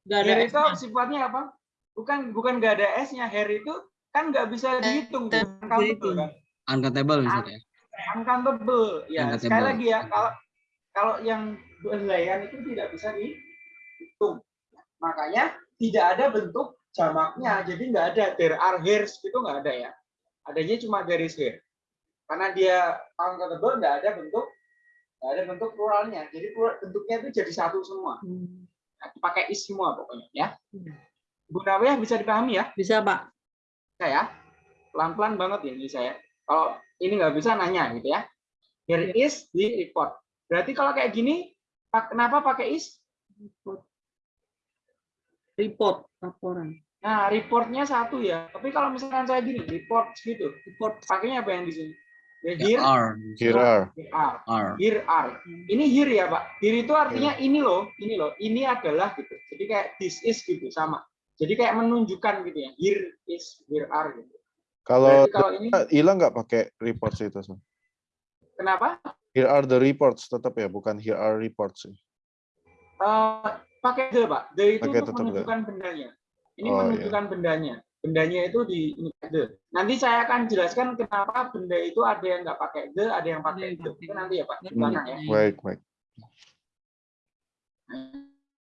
ada hair itu sifatnya apa? Bukan bukan nggak ada S-nya. Hair itu kan nggak bisa dihitung, tuh. uncountable kan? Uncountable misalnya. Uncountable. Ya, Uncountable. sekali lagi ya, kalau kalau yang helaian itu tidak bisa dihitung. Makanya tidak ada bentuk jamaknya. Jadi nggak ada there are hairs itu nggak ada ya. Adanya cuma there is hair. Karena dia uncountable nggak ada bentuk nggak ada bentuk pluralnya. Jadi plural- bentuknya itu jadi satu semua. Nah, pakai is semua pokoknya ya. Bu Nawiyah bisa dipahami ya? Bisa, Pak. Saya pelan-pelan banget ya ini saya. Kalau ini nggak bisa nanya gitu ya. Here is di report. Berarti kalau kayak gini, kenapa pakai is? Report, laporan. Nah, reportnya satu ya. Tapi kalau misalkan saya gini, report gitu, Report. pakainya apa yang di sini? Here, are. Here are. here are. Are. Here are. Ini here ya, Pak. Here itu artinya ini loh, ini loh. Ini adalah gitu. Jadi kayak this is gitu sama. Jadi kayak menunjukkan gitu ya. Here is, here are gitu. Kalau Berarti kalau ini hilang nggak pakai reports itu? Sun? kenapa? Here are the reports tetap ya, bukan here are reports. ya? Eh, pakai the pak the itu Pakai untuk menunjukkan bendanya ini Oh, iya. menunjukkan bendanya bendanya itu di ini the nanti saya akan jelaskan kenapa benda itu ada yang nggak pakai the ada yang pakai the. Itu nanti. ya pak. Ya? Baik, baik.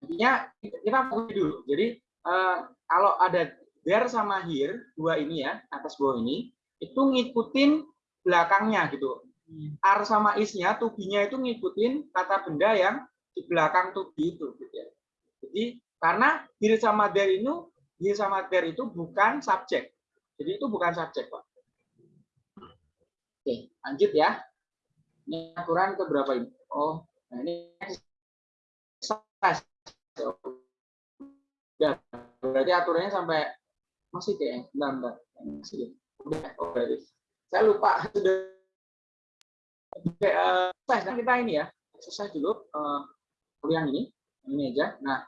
intinya kita fokus dulu. Jadi eh, kalau ada there sama here dua ini ya atas bawah ini itu ngikutin belakangnya gitu. Are sama is-nya to be-nya itu ngikutin kata benda yang di belakang to be itu gitu ya. Jadi karena here sama there itu here sama there itu bukan subjek. Jadi itu bukan subjek, Pak. Oke, lanjut ya. Ini aturan ke berapa ini? Oh, nah ini. Ya, berarti aturannya sampai masih kayak bentar, bentar. Udah, berarti. Saya lupa sudah Oke. Nah, kita ini ya, exercise dulu eh, kuliah ini, ini aja. Nah,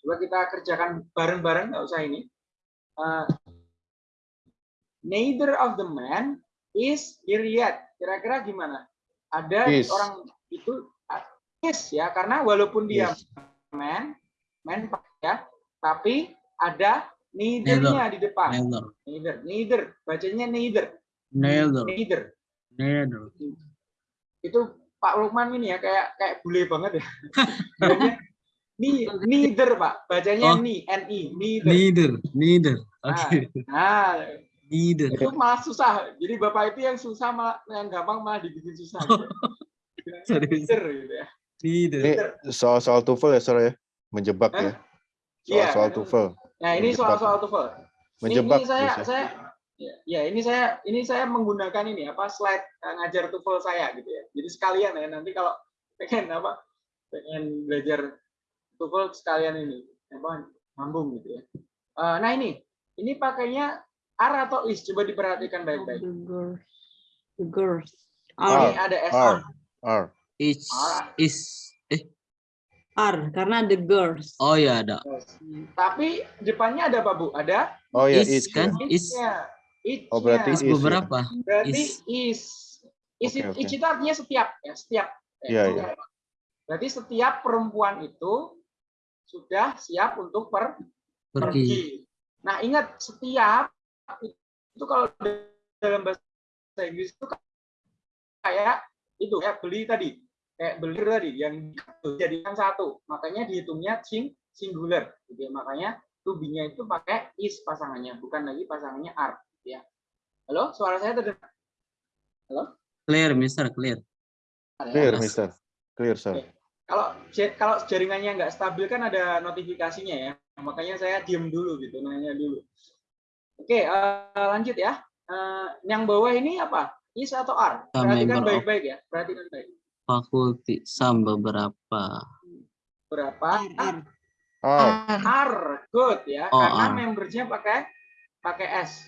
coba kita kerjakan bareng-bareng, nggak usah ini. Eh, neither of the man is here yet. Kira-kira gimana? Ada Is. orang itu ah, is ya, karena walaupun dia Yes. man, man ya, tapi ada neither-nya di depan. Neither. Neither, neither, bacanya neither, Neither. neither. Neither. itu Pak Lukman ini ya kayak kayak bule banget ya. Ni, neither Pak, bacanya Oh. ni, ni, neither. Neither. Neither. Oke. Nah, Neither. itu malah susah. Jadi Bapak itu yang susah malah yang gampang malah dibikin susah. Gitu. Neither gitu ya. Neither. Ini soal-soal TOEFL ya, Sir ya? Menjebak Hah? ya? Iya. Soal-soal TOEFL. Nah, ini Menjebak. soal-soal TOEFL. Ini, Menjebak. ini saya biasanya. saya Ya, ya ini saya ini saya menggunakan ini apa slide eh, ngajar TOEFL saya gitu ya. Jadi sekalian ya nanti kalau pengen apa pengen belajar TOEFL sekalian ini apa nyambung gitu ya. Eh, nah ini ini pakainya are atau is coba diperhatikan baik-baik. The girls. Ini Are. ada s are. Are. Is is eh Are. Karena the girls. oh ya ada. Tapi depannya ada apa Bu? Ada Oh ya, is kan? Is. Oh, berarti is is ya. beberapa. Berarti is. is. Is, oke. is itu artinya setiap ya, setiap. Iya, oke. iya. Berarti setiap perempuan itu sudah siap untuk per Pergi. pergi. Nah, ingat setiap itu kalau dalam bahasa Inggris itu kayak itu ya beli tadi. Kayak beli tadi yang dijadikan satu. Makanya dihitungnya sing singular gitu ya. Makanya to be-nya itu pakai is pasangannya, bukan lagi pasangannya are gitu ya. Halo, suara saya terdengar? Clear, Mister, clear. Clear. Mister. Clear, sir. Kalau kalau jaringannya nggak stabil kan ada notifikasinya ya. Makanya saya diem dulu gitu, nanya dulu. Oke, eh, lanjut ya. Eh, yang bawah ini apa? Is atau are? A Perhatikan baik-baik ya. Perhatikan baik. Fakulti sam beberapa. Berapa? Are. Are. Are, good ya. Oh, Karena are. membernya pakai pakai s.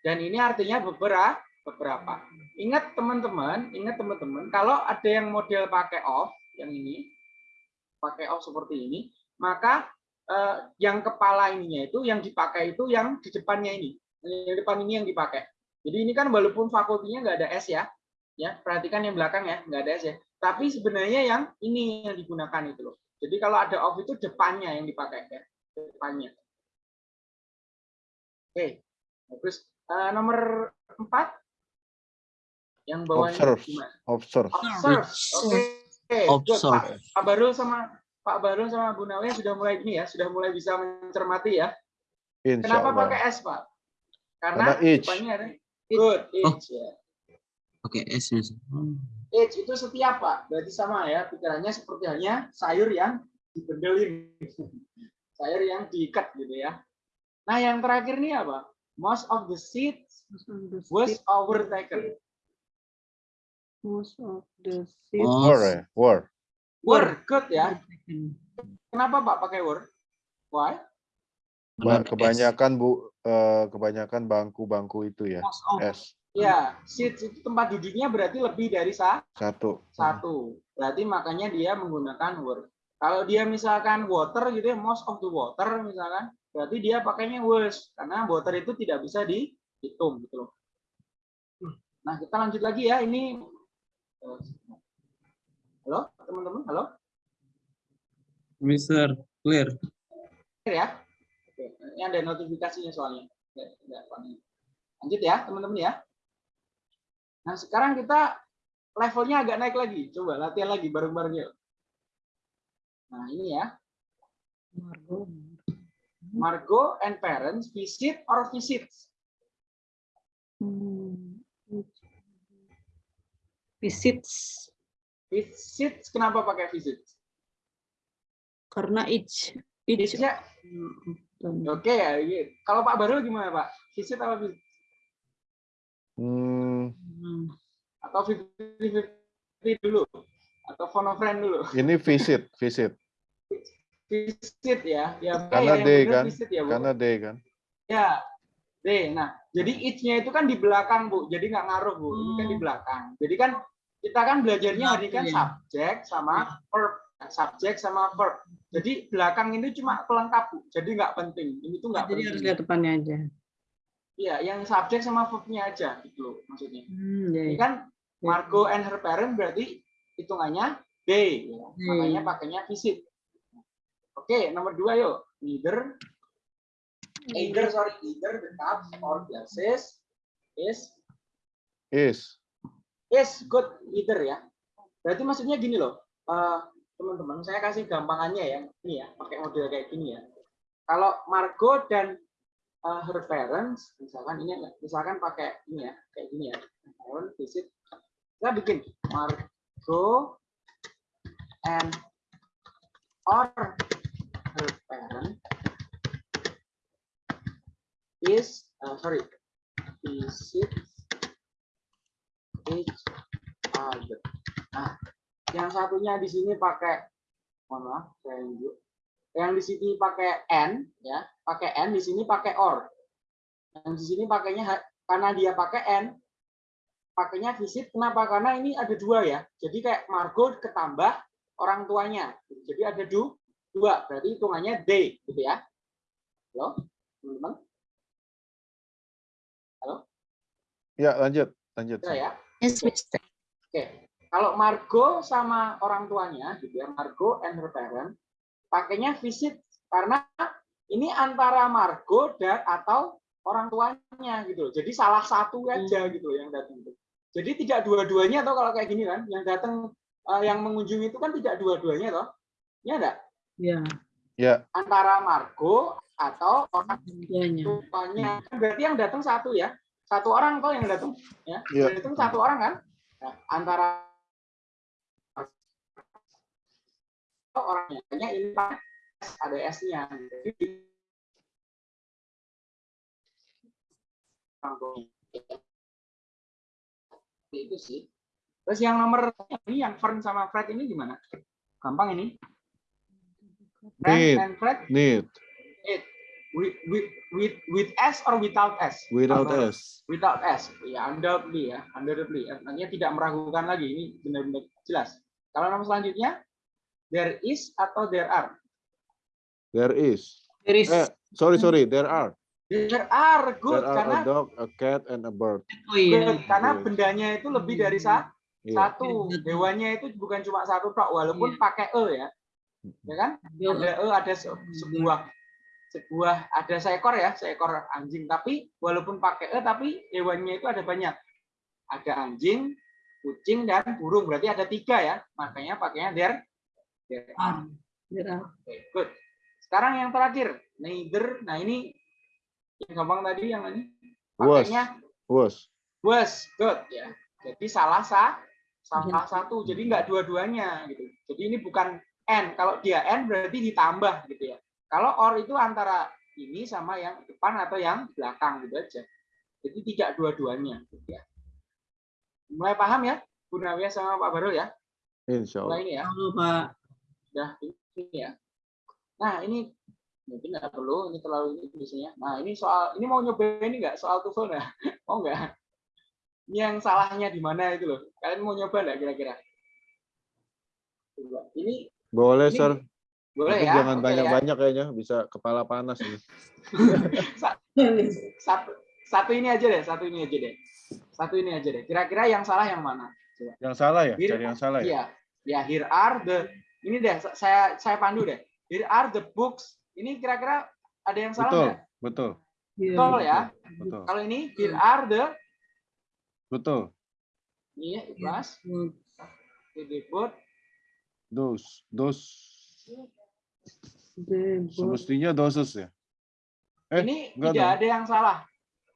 Dan ini artinya beberapa beberapa. Ingat teman-teman, ingat teman-teman, kalau ada yang model pakai off, yang ini, pakai off seperti ini, maka eh, yang kepala ininya itu, yang dipakai itu yang di depannya ini. Yang depan ini yang dipakai. Jadi ini kan walaupun fakultinya nggak ada S ya, ya perhatikan yang belakang ya, nggak ada S ya. Tapi sebenarnya yang ini yang digunakan itu loh. Jadi kalau ada off itu depannya yang dipakai ya, depannya. Oke, terus eh, nomor empat yang bawahnya Observe. gimana? Observe. Observe. Oke. Observe. Pak. Pak Barul sama Pak Barul sama Bu Nawi sudah mulai ini ya, sudah mulai bisa mencermati ya. Insya Kenapa Allah. pakai S, Pak? Karena Karena each. depannya ada good, Oh. ya. Oke, S Mister. Hmm. Each itu setiap, Pak. Berarti sama ya, pikirannya seperti halnya sayur yang dibendelin. sayur yang diikat gitu ya. Nah, yang terakhir ini apa? Most of the seeds was overtaken. Most of the seats Oh, Were, ya? Were. Were good ya. Kenapa Pak pakai were? Why? Ba- Benar, S. Kebanyakan bu, eh, kebanyakan bangku-bangku itu ya. Most of. S Ya, seats itu tempat duduknya berarti lebih dari sa satu. satu. Berarti makanya dia menggunakan were. Kalau dia misalkan water gitu ya, most of the water misalkan, berarti dia pakainya was karena water itu tidak bisa dihitung gitu loh. Nah, kita lanjut lagi ya. Ini Halo, teman-teman. Halo. Mister, clear. Clear ya? Oke, ini ada notifikasinya soalnya. Lanjut ya, teman-teman ya. Nah, sekarang kita levelnya agak naik lagi. Coba latihan lagi bareng-bareng yuk. Nah, ini ya. Margot. Margot and parents visit or visits. Hmm. Visits. Visits kenapa pakai visit? Karena each. Each. Ya, oke ya. iya. Kalau Pak Barul gimana Pak? Visit apa visit? Hmm, Hmm. Atau 50-50 dulu? Atau phone friend dulu? ini visit, visit. Visit ya. ya Karena bener kan? Visit ya, Bu. Karena day kan. Ya, D. Nah, jadi each-nya itu kan di belakang, Bu. Jadi nggak ngaruh, Bu. Ini kan di belakang. Jadi kan kita kan belajarnya hari kan Iya. subjek sama verb. Subjek sama verb. Jadi belakang ini cuma pelengkap, Bu. Jadi nggak penting. Ini tuh nggak Jadi harus penting. lihat depannya aja. Iya, yang subjek sama verb-nya aja gitu loh, maksudnya. Hmm, ya, Ini ya. kan Margot and her parent berarti hitungannya day. ya. Day. Makanya pakainya visit. Oke, nomor dua yuk. Neither either sorry either the cups or glasses is Is. Is good either ya. Berarti maksudnya gini loh eh, teman-teman saya kasih gampangannya ya. Ini ya pakai model kayak gini ya. Kalau Margot dan eh, her parents misalkan ini misalkan pakai ini ya kayak gini ya. Parent visit. Kita bikin Margot and or her parent is uh, sorry visit each other. Nah, yang satunya di sini pakai mohon maaf, saya unjuk. Yang di sini pakai n ya, pakai n di sini pakai or. Yang di sini pakainya karena dia pakai n pakainya visit kenapa? Karena ini ada dua ya. Jadi kayak Margot ketambah orang tuanya. Jadi ada du, dua, berarti hitungannya they gitu ya. Halo, teman-teman? Ya, lanjut, lanjut. Bisa ya? Yes, Mister. Oke, kalau Margo sama orang tuanya, gitu ya, Margo and her parent, pakainya visit karena ini antara Margo dan atau orang tuanya gitu. Jadi salah satu aja gitu yang datang. Jadi tidak dua-duanya atau kalau kayak gini kan, yang datang eh, yang mengunjungi itu kan tidak dua-duanya toh. Ya enggak? Ya, Ya, Antara Margo atau orang tuanya. tuanya. Berarti yang datang satu ya. Satu orang toh yang datang ya. Iya. Yang datang satu orang kan? Nah, antara orangnya hanya ini ada S-nya. Jadi itu sih. Terus yang nomor ini yang Fern sama Fred ini gimana? Gampang ini. Fred Need. and Fred need, with with with with S or without S? without Apa? S. Without S. Ya, undoubtedly ya, undoubtedly. Artinya tidak meragukan lagi. Ini benar-benar jelas. Kalau nomor selanjutnya, there is atau there are? There is. There is, Eh, sorry, sorry, there are. There are good There are karena a dog, a cat, and a bird. oh iya. good, karena Yes. bendanya itu lebih dari sa- Iya. satu. Hewannya itu bukan cuma satu tok, walaupun Iya. pakai e ya, ya kan? Ada e, ada se- sebuah sebuah ada seekor ya, seekor anjing. Tapi walaupun pakai e, tapi hewannya itu ada banyak. Ada anjing, kucing dan burung. Berarti ada tiga ya. Makanya pakainya there. there are. Oke, good. Sekarang yang terakhir, neither. Nah ini yang gampang tadi yang ini. Pakainya Was. was good ya. Jadi salah sa salah satu. Jadi nggak dua-duanya gitu. Jadi ini bukan n. Kalau dia n berarti ditambah gitu ya. Kalau or itu antara ini sama yang depan atau yang belakang gitu aja. Jadi tidak dua-duanya gitu ya. Mulai paham ya, Bu Nawiyah sama Pak Barul ya? Insya Mulai Allah. ini ya. Halo Pak. Udah ini ya. Nah, ini mungkin nggak perlu, ini terlalu ini biasanya. Nah, ini soal ini mau nyobain ini nggak soal TOEFL nggak? Mau nggak? Ini yang salahnya di mana itu loh. Kalian mau nyoba nggak kira-kira? Ini Boleh, Ini Sir. Boleh Tapi ya? jangan ya. banyak-banyak kayaknya, bisa kepala panas ini. Satu, satu ini aja deh, satu ini aja deh. Satu ini aja deh. Kira-kira yang salah yang mana? Yang salah ya? Here- Cari yang salah ya? Iya. Ya, here are the ini deh saya saya pandu deh. Here are the books. Ini kira-kira ada yang salah Betul, nggak? betul, Iya. Betul ya. betul. Kalau ini here are the Betul. ini ya, ikhlas. The book. Those, those. Semestinya doses ya? Eh, ini enggak tidak dong. ada yang salah.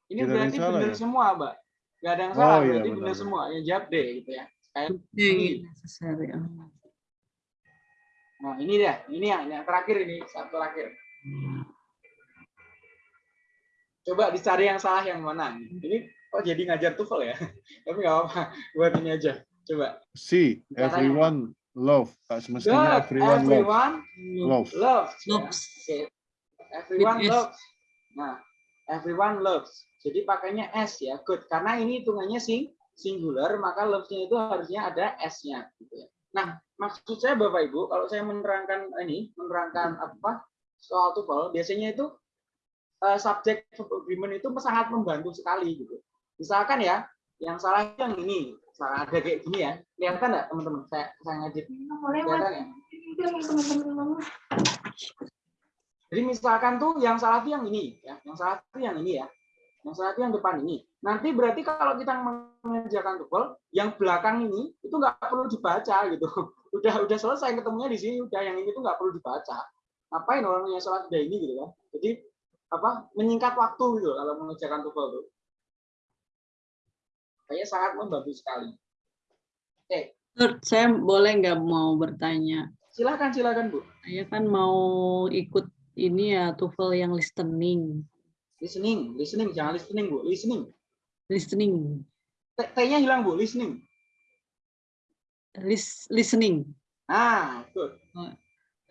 Ini Tidak berarti salah benar ya? semua, Mbak. Nggak ada yang Oh, salah, iya, berarti benar, benar benar. semua. Yang jawab deh gitu ya. Kayak ah. Nah, ini deh. Ini yang, yang terakhir ini, satu terakhir. Coba dicari yang salah yang mana. Ini kok jadi ngajar TOEFL ya? Tapi nggak apa-apa. Buat ini aja. Coba. See, everyone love. Tak semestinya Good. everyone love. Everyone Love. loves. Ya, Loves. Everyone With S. loves. Nah, everyone loves. Jadi pakainya S ya, good. Karena ini hitungannya sing singular, maka loves-nya itu harusnya ada S-nya. Gitu ya. Nah, maksud saya Bapak Ibu, kalau saya menerangkan ini, menerangkan apa soal TOEFL, biasanya itu eh, subject verb agreement itu sangat membantu sekali gitu. Misalkan ya, yang salah yang ini, salah ada kayak gini ya. Kelihatan nggak teman-teman? Saya saya ngajib. Ya? Jadi misalkan tuh yang salah tuh yang ini, ya. Yang salah tuh yang ini ya. Yang salah tuh yang depan ini. Nanti berarti kalau kita mengerjakan TOEFL, yang belakang ini itu nggak perlu dibaca gitu. Udah udah selesai ketemunya di sini, udah yang ini tuh nggak perlu dibaca. Ngapain orang yang salah sudah ini gitu kan? Jadi apa menyingkat waktu gitu kalau mengerjakan TOEFL tuh. Kayaknya sangat membantu sekali. Sir, saya boleh nggak mau bertanya? Silakan silakan Bu. Saya kan mau ikut ini ya TOEFL yang listening. Listening, listening, jangan listening Bu, listening. listening, T-nya hilang Bu, listening. lis- listening. Nah, betul.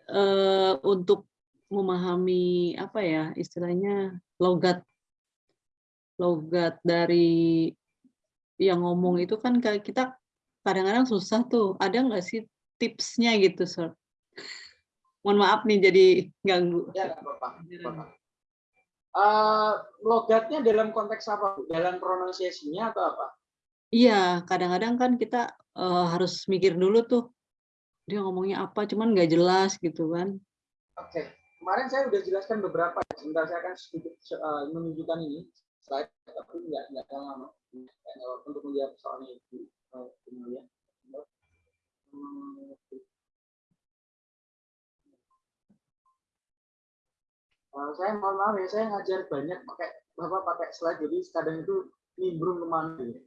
eh untuk memahami apa ya istilahnya logat logat dari yang ngomong itu kan kayak kita kadang-kadang susah tuh ada nggak sih tipsnya gitu sir mohon maaf nih jadi ganggu Ya, nggak apa-apa. Eh, logatnya dalam konteks apa? Bu? Dalam pronunciation-nya atau apa? iya kadang-kadang kan kita eh, harus mikir dulu tuh dia ngomongnya apa cuman nggak jelas gitu kan Oke, kemarin saya udah jelaskan beberapa. Sebentar saya akan sedikit eh, menunjukkan ini slide, tapi nggak nggak lama untuk menjawab soalnya itu. Hmm, Eh, saya mohon maaf ya, saya ngajar banyak pakai bapak pakai slide, jadi kadang itu nimbrung ke mana. gitu.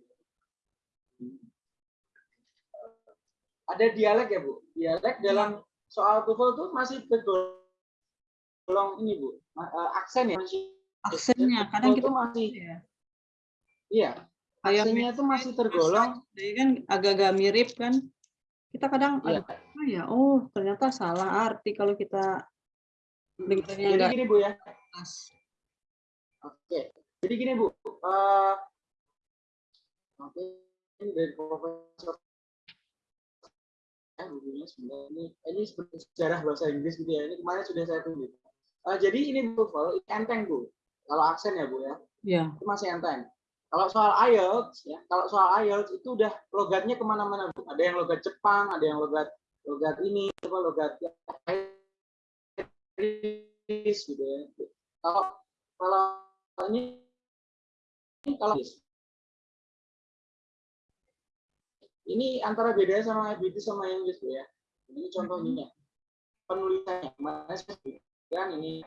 Ada dialek ya bu? Dialek dalam soal TOEFL itu masih tergolong ini bu, eh, aksen ya. Aksennya kadang kita masih, ya, iya, aksennya itu masih tergolong. jadi kan agak-agak mirip kan kita kadang ada oh ya oh ternyata salah arti kalau kita dengarnya Jadi gini bu ya, Oke, jadi gini Bu, eh, oke, ini dari Profesor eh, bukunya sebenarnya ini, ini sejarah bahasa Inggris gitu ya. Ini kemarin sudah saya tulis. Eh, jadi ini Bu, ini enteng Bu. Kalau aksen ya Bu ya, ya itu masih enteng. Kalau soal IELTS ya, kalau soal IELTS itu udah logatnya ke mana-mana Bu. Ada yang logat Jepang, ada yang logat logat ini, apa logat Inggris gitu ya. Kalau kalau ini ini kalau ini antara bedanya sama British sama Inggris Bu ya. Ini contohnya penulisannya. Sebutkan ini.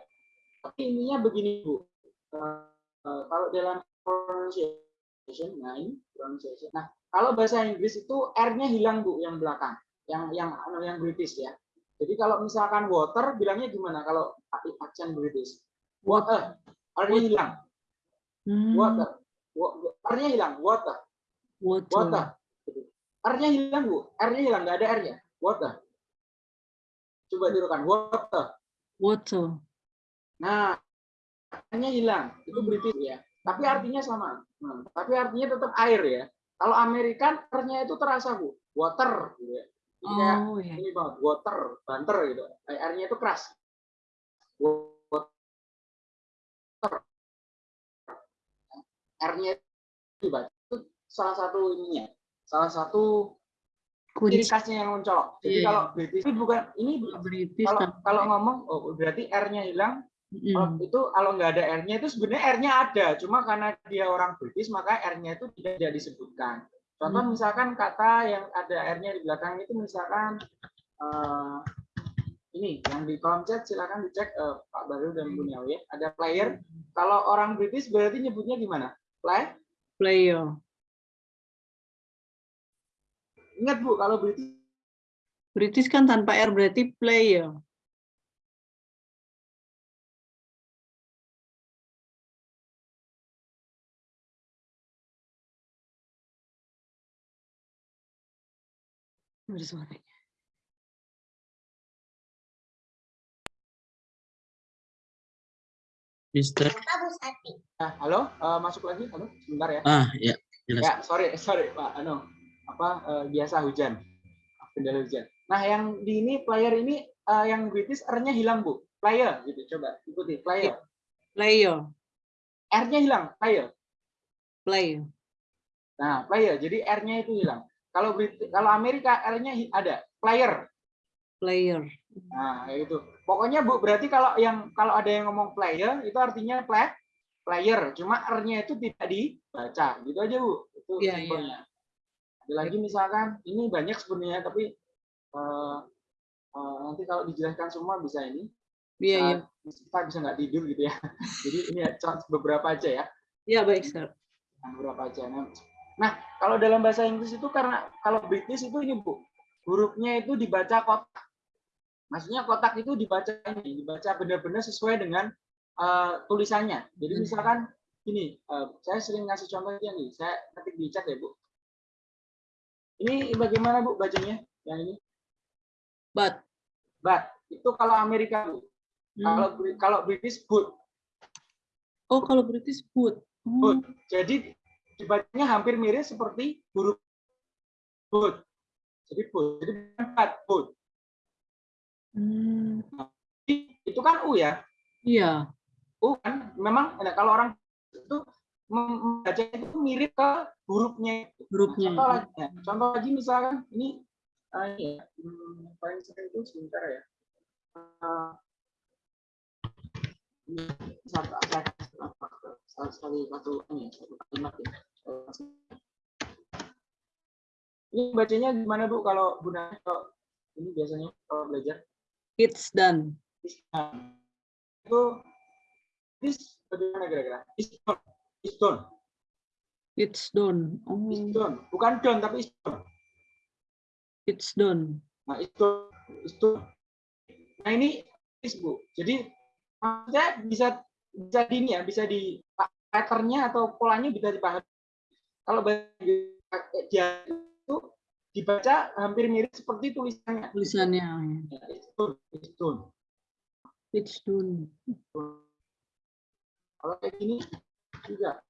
Tapi ininya begini Bu. Eh, kalau dalam pronunciation, nah ini pronunciation. Nah kalau bahasa Inggris itu R-nya hilang Bu yang belakang, yang yang yang British ya. Jadi kalau misalkan water bilangnya gimana kalau aksen British? Water, R-nya hilang. Hmm, Water. Wa- R-nya hilang, water. water. Water. R-nya hilang, Bu. R-nya hilang, nggak ada R-nya. Water. Coba tirukan, water. water Nah, R-nya hilang. Itu British ya. Tapi artinya sama. Hmm, Tapi artinya tetap air ya. Kalau Amerikan, R-nya itu terasa, Bu. Water. Gitu ya. Jadi kayak oh ya ini banget, water, banter gitu. R-nya itu keras. Water. R-nya itu salah satu ininya. Salah satu ciri khasnya yang mencolok. Jadi Iya. kalau British bukan ini British kalau kan kalau ngomong oh berarti R-nya hilang. Mm, itu kalau nggak ada R-nya itu sebenarnya R-nya ada, cuma karena dia orang British maka R-nya itu tidak disebutkan. Contoh Hmm. misalkan kata yang ada R-nya di belakang itu misalkan eh, ini yang di kolom chat silakan dicek eh, Pak Baru dan Bu Nyawi ya. Ada player. Kalau orang British berarti nyebutnya gimana? Play? player Ingat Bu, kalau British British kan tanpa R berarti player Ada suaranya. Mister. Nah, halo, eh, masuk lagi, halo, sebentar ya. Ah, ya, jelas. Ya, sorry, sorry Pak. Anu, apa eh, biasa hujan, kendala hujan. Nah, yang di ini player ini eh, yang British R-nya hilang bu, player gitu. Coba ikuti player. player R-nya hilang, player. player Nah, player. Jadi R-nya itu hilang. Kalau Brit kalau Amerika R-nya ada, player. player Nah, kayak gitu. Pokoknya Bu, berarti kalau yang kalau ada yang ngomong player itu artinya play player, cuma R-nya itu tidak dibaca. Gitu aja, Bu. Itu Iya, iya. simpelnya. Ada lagi misalkan ini banyak sebenarnya tapi eh, eh, nanti kalau dijelaskan semua bisa ini. iya iya Bisa- Kita bisa nggak tidur gitu ya. Jadi ini ya beberapa aja ya. iya baik sir Nah, beberapa aja. Nah, Nah, kalau dalam bahasa Inggris itu karena kalau British itu ini Bu, hurufnya itu dibaca kotak. Maksudnya kotak itu dibaca ini, dibaca benar-benar sesuai dengan eh, tulisannya. Jadi Hmm. misalkan Ini, eh, saya sering ngasih contohnya nih. Saya ketik di chat ya, Bu. Ini bagaimana, Bu, bacanya? Yang ini. But. But. Itu kalau Amerika, Bu. Hmm. Kalau kalau British, but. Oh, kalau British. Oh, But. Jadi dibacanya hampir mirip seperti huruf but. Jadi but. Jadi but, but. hmm, Itu kan U ya. Iya. U kan memang nah, kalau orang itu mem- membaca itu mirip ke hurufnya. Hurufnya. Contoh lagi, ya, contoh lagi misalkan ini, ini ya, hmm, paling sering itu sebentar ya. Ini satu, satu, satu, satu, ini, satu kalimat ya. Ini bacanya gimana Bu kalau Bu Nana kalau ini biasanya kalau belajar? It's done. Nah, itu this bagaimana kira-kira? Is done. Is done. It's done. Oh, Is done. Bukan done tapi is done. it's done. Nah, itu itu nah ini is Bu. Jadi maksudnya bisa bisa di ini ya, bisa di patternnya atau polanya bisa dipahami. Kalau bagi dia itu dibaca hampir mirip seperti tulisannya. Tulisannya. Ya, It's done. It's done. It's done. Kalau kayak gini juga.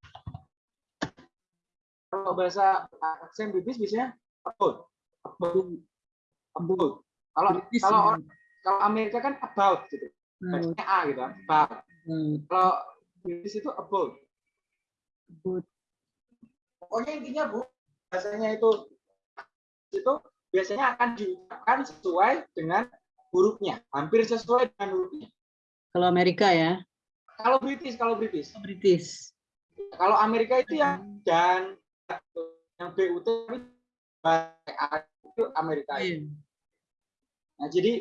Kalau bahasa aksen British biasanya about, about, about. Kalau British kalau ya. kalau Amerika kan about gitu. Bacanya A gitu, about. About, Kalau British itu about. about. Pokoknya intinya Bu, bahasanya itu itu biasanya akan diucapkan sesuai dengan hurufnya, hampir sesuai dengan hurufnya. Kalau Amerika ya. Kalau British, kalau British. British. Kalau Amerika itu yang dan yang BUT itu Amerika. Iya. Nah, jadi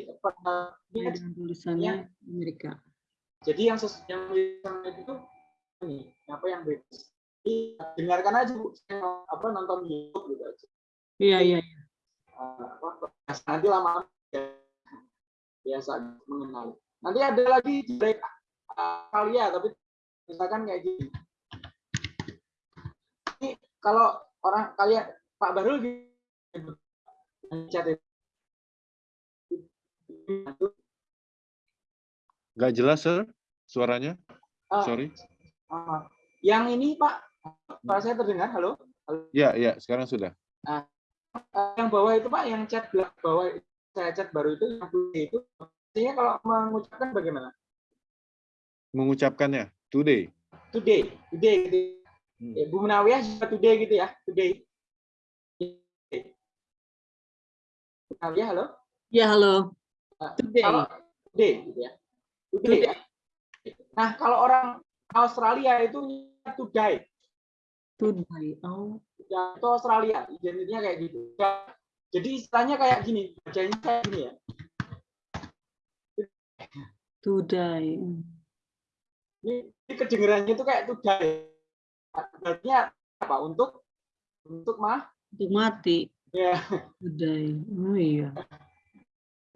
ini tulisannya Amerika. Jadi yang yang itu ini apa yang British. Jadi, dengarkan aja Bu, saya apa nonton YouTube gitu aja. Iya, iya. iya. Eh, apa, nanti lama-lama ya, biasa mengenal. Nanti ada lagi break kalian tapi misalkan kayak gini. Ini kalau orang kalian Pak Barul di chat itu. Nggak jelas, sir, suaranya. Ah, Sorry. ah, yang ini Pak, Pak saya terdengar, halo? Ya, ya, sekarang sudah. Eh, yang bawah itu Pak, yang chat belak- bawah saya chat baru itu, yang itu, artinya kalau mengucapkan bagaimana? Mengucapkannya today. Today, today, gitu. Hmm. Ya, Bu Munawiyah juga today gitu ya, today. Munawiyah, halo? Ya, halo. Nah, Today. Kalau today, gitu ya. Today. ya. Nah, kalau orang Australia itu today. Today. Oh, Ya, itu Australia, identiknya kayak gitu. Ya, jadi istilahnya kayak gini, bacanya kayak gini ya. today. Ini, ini kedengerannya itu kayak today. Artinya apa? Untuk untuk mah Untuk mati. ya Today. Oh iya.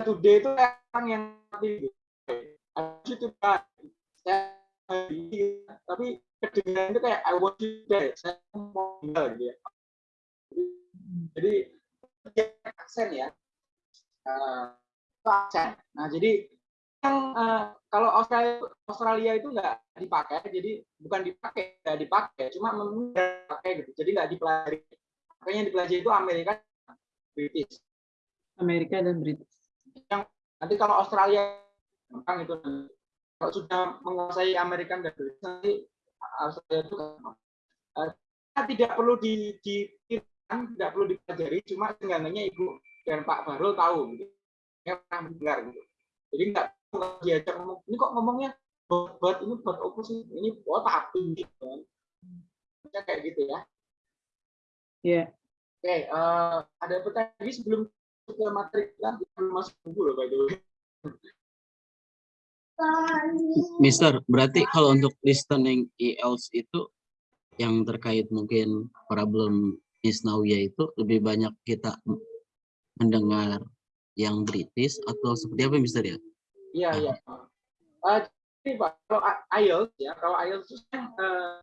today itu orang yang mati. Harus itu kan. Tapi kedengaran itu kayak I want you dead. Saya mau tinggal gitu ya. Jadi aksen ya. Itu aksen. Nah, jadi yang eh, kalau Australia Australia itu nggak dipakai, jadi bukan dipakai, nggak dipakai, cuma memang dipakai gitu. Jadi nggak dipelajari. Makanya yang dipelajari itu Amerika, British. Amerika dan British. Nanti kalau Australia gampang itu kalau sudah menguasai Amerika dan British nanti Australia itu. Eh, tidak perlu di, di tidak perlu dipelajari, cuma seenggaknya Ibu dan Pak Barul tahu gitu. Ya pernah mendengar gitu. Jadi nggak diajak ngomong, ini kok ngomongnya buat, buat ini buat apa sih? Ini buat tapi gitu kan. Ya, kayak gitu ya. Ya. Oke, eh, ada pertanyaan sebelum ke materi kita belum masuk buku loh by the way. Mister, berarti kalau untuk listening IELTS itu yang terkait mungkin problem Isnawiyah itu lebih banyak kita mendengar yang British atau seperti apa Mister ya? Iya, iya. Eh, jadi Pak, kalau IELTS ya, kalau IELTS itu kan, eh,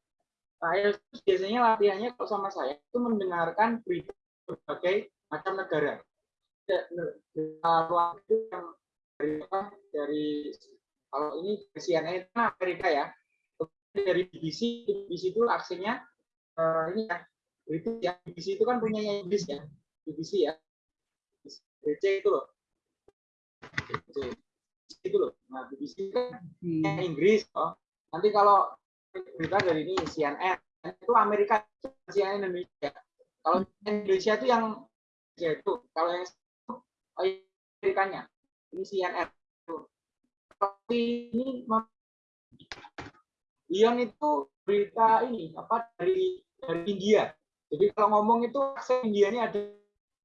IELTS itu biasanya latihannya kalau sama saya itu mendengarkan berita berbagai macam negara. Dari apa? Dari kalau ini CNN itu kan Amerika ya. Dari BBC, BBC itu aksennya eh, ini ya. British ya. BBC itu kan punyanya Inggris ya. BBC ya. BBC itu loh. BBC itu loh. Nah, BBC kan Hmm. Inggris oh. Nanti kalau berita dari ini CNN itu Amerika CNN Indonesia. Kalau Indonesia itu yang ya itu kalau yang oh, Amerikanya ini CNN. Tapi ini Ion itu berita ini apa dari dari India. Jadi kalau ngomong itu aksen India ini ada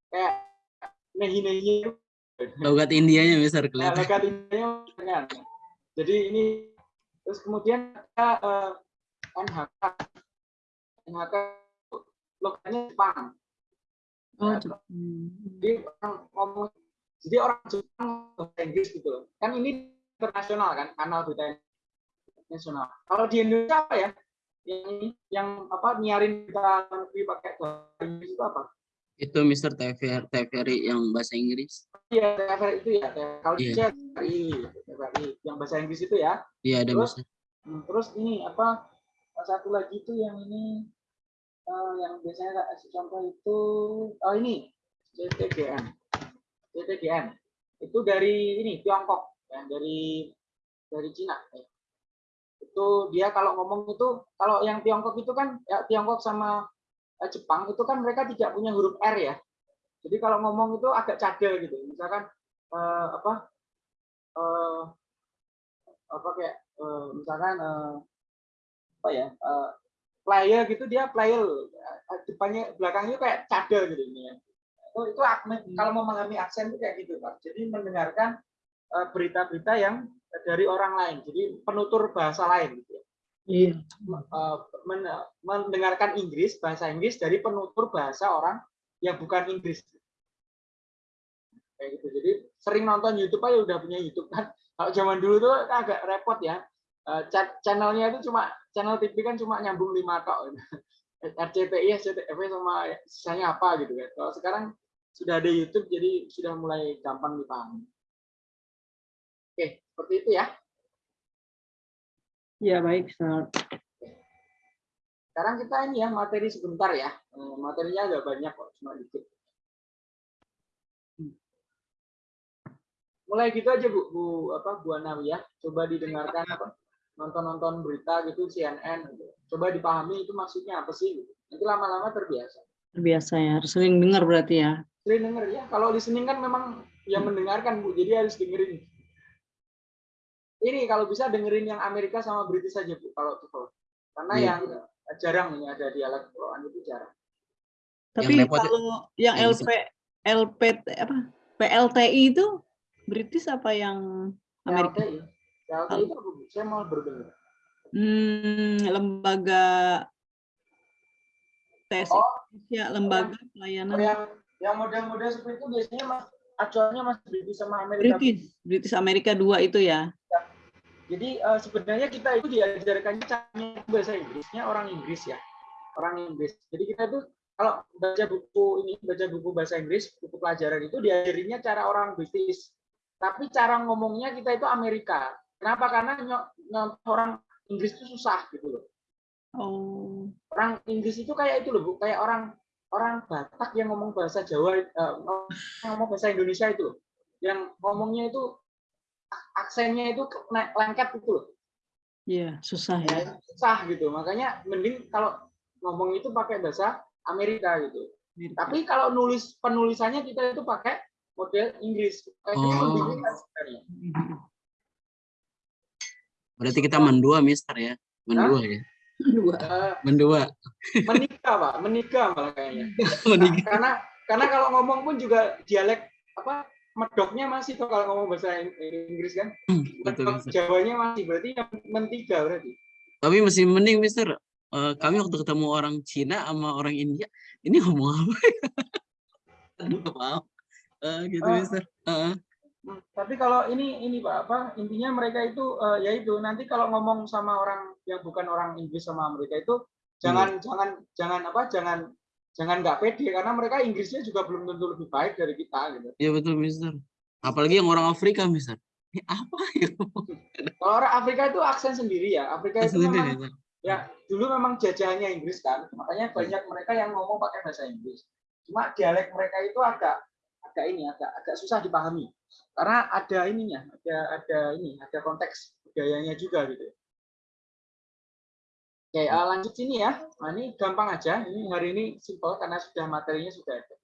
kayak nehi-nehi Logat Indianya Mister Nah, kelihatan. logat Indianya dengan. Jadi ini terus kemudian ada eh, NHK. NHK logatnya Jepang. Oh, Ya, Jepang. Jadi orang ngomong jadi orang Jepang bahasa Inggris gitu. Kan ini internasional kan kanal berita nasional. Kalau di Indonesia apa ya? Yang ini yang apa nyiarin berita luar negeri pakai bahasa Inggris itu apa? Itu Mister TVRI TVRI yang bahasa Inggris. Iya, TVRI itu ya. Kalau di Iya. Indonesia TVRI, TVRI yang bahasa Inggris itu ya. Iya ada Terus? Mister. Hmm, terus ini apa satu lagi tuh yang ini eh, yang biasanya contoh itu oh ini CTGN CTGN itu dari ini Tiongkok ya, dari dari Cina ya. itu dia kalau ngomong itu kalau yang Tiongkok itu kan ya, Tiongkok sama eh, Jepang itu kan mereka tidak punya huruf R ya jadi kalau ngomong itu agak cadel gitu misalkan eh, apa eh, apa kayak eh, misalkan eh, apa ya eh, player gitu dia player eh, depannya belakangnya kayak cadel gitu ini ya. itu itu kalau memahami aksen itu kayak gitu pak jadi mendengarkan eh, berita-berita yang dari orang lain jadi penutur bahasa lain gitu ya. Iya. Eh, men- mendengarkan Inggris bahasa Inggris dari penutur bahasa orang yang bukan Inggris. Kayak gitu. Jadi sering nonton YouTube aja udah punya YouTube kan. Kalau zaman dulu tuh agak repot ya. Eh, cha- channelnya itu cuma channel TV kan cuma nyambung lima tok. RCTI, SCTV sama sisanya apa gitu kan. Kalau sekarang sudah ada YouTube jadi sudah mulai gampang dipahami oke seperti itu ya. Ya baik, Sir. sekarang kita ini ya materi sebentar ya. Eh, materinya agak banyak kok cuma dikit. Mulai gitu aja bu. Bu apa bu Anawi ya. Coba didengarkan apa nonton-nonton berita gitu CNN gitu. coba dipahami itu maksudnya apa sih gitu. nanti lama-lama terbiasa. Terbiasa ya, harus sering dengar berarti ya. sering denger ya. Kalau listening kan memang yang mendengarkan bu. Jadi harus dengerin ini kalau bisa dengerin yang Amerika sama British saja bu kalau tuh karena Iya. yang jarang ini ada dialek Quran itu jarang Tapi repot- kalau yang yang LP, LPT apa PLTI itu British apa yang Amerika? LTI LTI itu saya mau berdengar Hmm, lembaga tes Oh. Indonesia, lembaga pelayanan yang yang model-model seperti itu biasanya mas acuannya masih British sama Amerika. British, British Amerika dua itu ya. Jadi eh, sebenarnya kita itu diajarkannya caranya bahasa Inggrisnya orang Inggris ya, orang Inggris. Jadi kita tuh kalau baca buku ini, baca buku bahasa Inggris, buku pelajaran itu diajarinya cara orang British. Tapi cara ngomongnya kita itu Amerika. Kenapa? Karena orang Inggris itu susah gitu loh. Oh, Orang Inggris itu kayak itu loh, Bu. kayak orang orang Batak yang ngomong bahasa Jawa, eh, ngomong bahasa Indonesia itu loh. Yang ngomongnya itu aksennya itu naik lengket itu loh. iya susah ya. susah gitu makanya mending kalau ngomong itu pakai bahasa Amerika gitu Amerika. tapi kalau nulis penulisannya kita itu pakai model Inggris gitu Oh. lebih ringan sebenarnya. Berarti kita mendua Mister ya. Mendua ya. Dua. Eh, Mendua. menikah pak menikah malah kayaknya Menikah. karena karena kalau ngomong pun juga dialek apa medoknya masih tuh kalau ngomong bahasa Ing- Inggris kan Betul, medok Mister. Jawanya masih berarti yang mentiga berarti Tapi masih mending Mister. Eh, kami waktu ketemu orang Cina sama orang India, ini ngomong apa ya? Aduh, maaf. Eh, gitu Ah. Mister. Hmm, tapi kalau ini ini pak apa intinya mereka itu eh, yaitu nanti kalau ngomong sama orang yang bukan orang Inggris sama Amerika itu jangan jangan jangan apa jangan jangan nggak pede karena mereka Inggrisnya juga belum tentu lebih baik dari kita gitu. Iya betul, Mister. Apalagi yang orang Afrika, Mister. Ini apa ya? Kalau orang Afrika itu aksen sendiri ya. Afrika itu Sendiri, memang Mister. ya dulu memang jajahannya Inggris kan, makanya banyak mereka yang ngomong pakai bahasa Inggris. Cuma dialek mereka itu agak agak ini agak agak susah dipahami karena ada ininya, ada ada ini, ada konteks budayanya juga gitu. Oke, eh, lanjut sini ya. Nah, ini gampang aja. Ini hari ini simple karena sudah materinya sudah ada.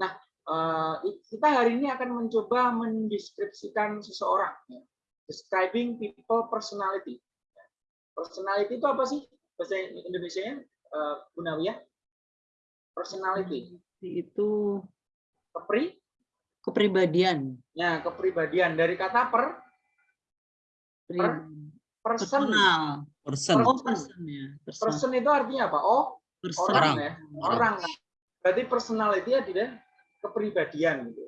Nah, eh, kita hari ini akan mencoba mendeskripsikan seseorang. ya. Describing people personality. Personality itu apa sih? Bahasa Indonesia-nya, eh, Gunawiyah? Personality. Itu Kepri? kepribadian. Ya, kepribadian. Dari kata per, person. Personal. Person. Oh, person ya. Person. Person itu artinya apa? Oh, Person. orang Orang. ya. Orang. Berarti personality ya tidak kepribadian gitu.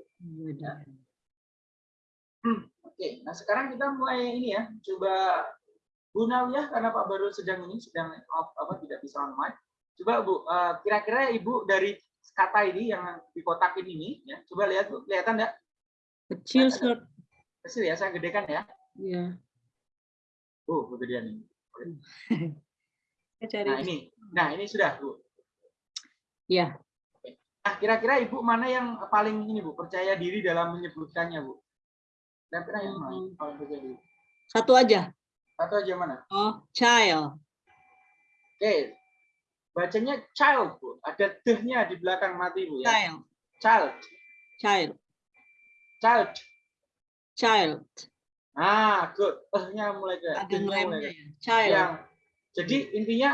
Oke, nah sekarang kita mulai ini ya, coba Bu Nawiyah karena Pak Baru sedang ini sedang off, apa tidak bisa on mic. Coba Bu, eh, kira-kira Ibu dari kata ini yang di kotak ini ya, coba lihat Bu, kelihatan enggak? Kecil, Sir. Kecil ya, saya gedekan ya. Iya. Oh, kegedean ini. Nah, ini. Nah, ini sudah, Bu. Iya. Nah, kira-kira Ibu mana yang paling ini, Bu, percaya diri dalam menyebutkannya, Bu? Kira-kira yang mana yang paling percaya diri? Satu aja. Satu aja mana? Oh, child. Oke. Bacanya child, Bu. Ada deh-nya di belakang mati, Bu ya. Child. Child. Child. Child. Child. Ah, good. Eh-nya mulai ke Ada mulai ya. Child. Yang jadi intinya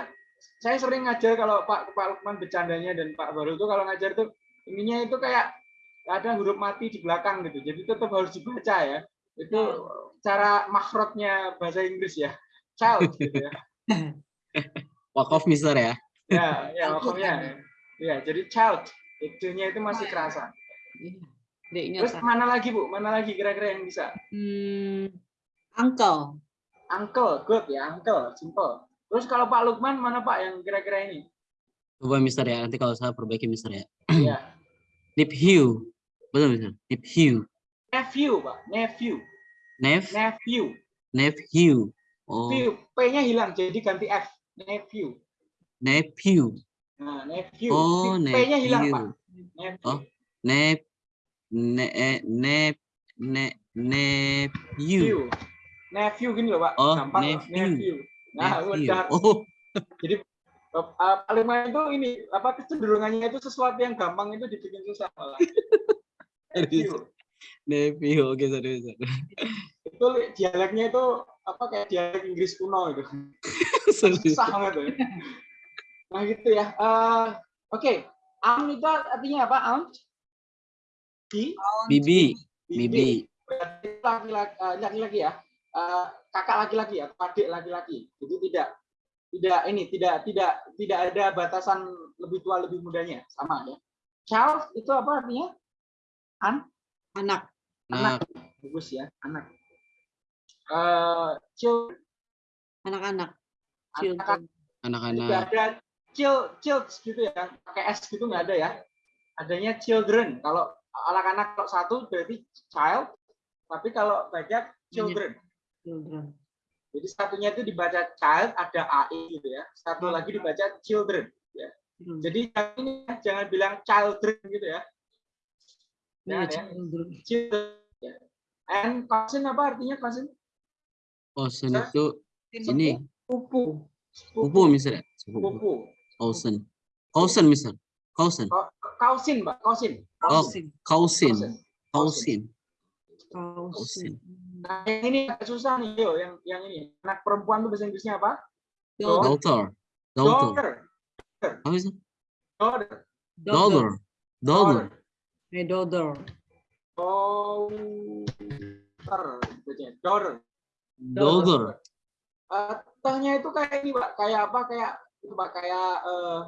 saya sering ngajar kalau Pak Pak Lukman bercandanya dan Pak Baru itu kalau ngajar tuh intinya itu kayak ada huruf mati di belakang gitu. Jadi tetap harus dibaca ya. Itu cara makhrotnya bahasa Inggris ya. Child gitu ya. Wakaf, Mister ya. Ya, ya maksudnya. Ya, jadi child. Itu-nya itu masih kerasa. D-nya Terus mana lagi, Bu? Mana lagi kira-kira yang bisa? Hmm, uncle. Uncle, good ya, uncle, simple. Terus kalau Pak Lukman mana Pak yang kira-kira ini? Coba Mister ya, nanti kalau saya perbaiki Mister ya. Ya, Nephew. Betul, Mister. Nephew. nephew, Pak, nephew, Nep, nephew. nephew. Oh, P-nya hilang jadi ganti F. Nephew. nephew. Nah, nephew. Oh, P-nya hilang, Pak. nephew. Nephew. Oh. Nep, ne, eh, nep, ne, nephew. View. Nephew gini loh, Pak. Oh, Gampang, nephew. nephew. Nah, Nephew. udah. Oh, Uh, uh, paling main itu ini apa kecenderungannya itu sesuatu yang gampang itu dibikin susah malah. Nephew. nephew. Oke, sorry, sorry. Itu dialeknya itu apa kayak dialek Inggris kuno itu. susah banget ya. Nah gitu ya. Eh, Oke, aunt itu artinya apa? Aunt? Di? Bibi, bibi. Berarti laki-laki eh, laki-laki ya. Eh, kakak laki-laki ya, adik laki-laki. Jadi tidak tidak ini tidak tidak tidak ada batasan lebih tua lebih mudanya sama ya. Child itu apa artinya? Anak. Nah, Bagus ya, anak. Eh, child Anak-anak. anak Children. tidak anak-anak. ada chill child gitu ya pakai s gitu nggak ada ya adanya children kalau anak-anak kalau satu berarti child tapi kalau banyak children Children. jadi satunya itu dibaca child ada ai gitu ya satu lagi dibaca children Hmm. jadi jangan ini ya, jangan bilang children gitu ya Jangan ya. children. children ya. and cousin apa artinya cousin Cousin itu ini Pupu. pupu Mister ya. Sepupu. pupu Cousin. Cousin Mister. Cousin. kausin mbak kausin Oh, Kausin. cousin. Cousin. Cousin. Kausin. Nah, yang ini agak susah nih, yo. Yang yang ini anak perempuan tuh bahasa Inggrisnya apa? Daughter. Daughter. Daughter. Daughter. Apa sih? Daughter. Daughter. Daughter. My daughter. Daughter. bacanya. Daughter. Daughter. Eh, Tehnya itu kayak ini, Pak. Kayak apa? Kayak itu, Pak. Kayak eh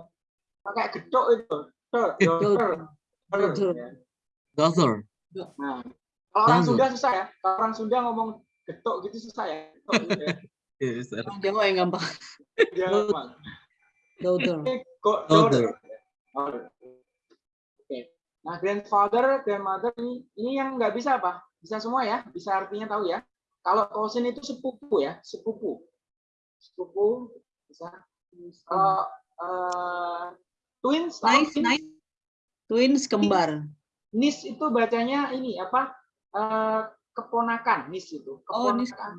kayak gedok itu. Ya. Daughter. Nah, kalau orang. Sunda susah ya. Kalau orang Sunda ngomong gedok gitu susah ya. Gitu ya. Iya. Orang Jawa yang gampang. Gampang. Go- Daughter. Daughter. Oke. Nah, grandfather, grandmother ini ini yang nggak bisa apa? Bisa semua ya? Bisa artinya tahu ya? Kalau cousin itu sepupu ya, sepupu. Sepupu bisa. Kalau eh, twins, Nice, twins? nice. Twins kembar. Nis itu bacanya ini apa? Eh, keponakan, nis itu. Oh, nis. Keponakan.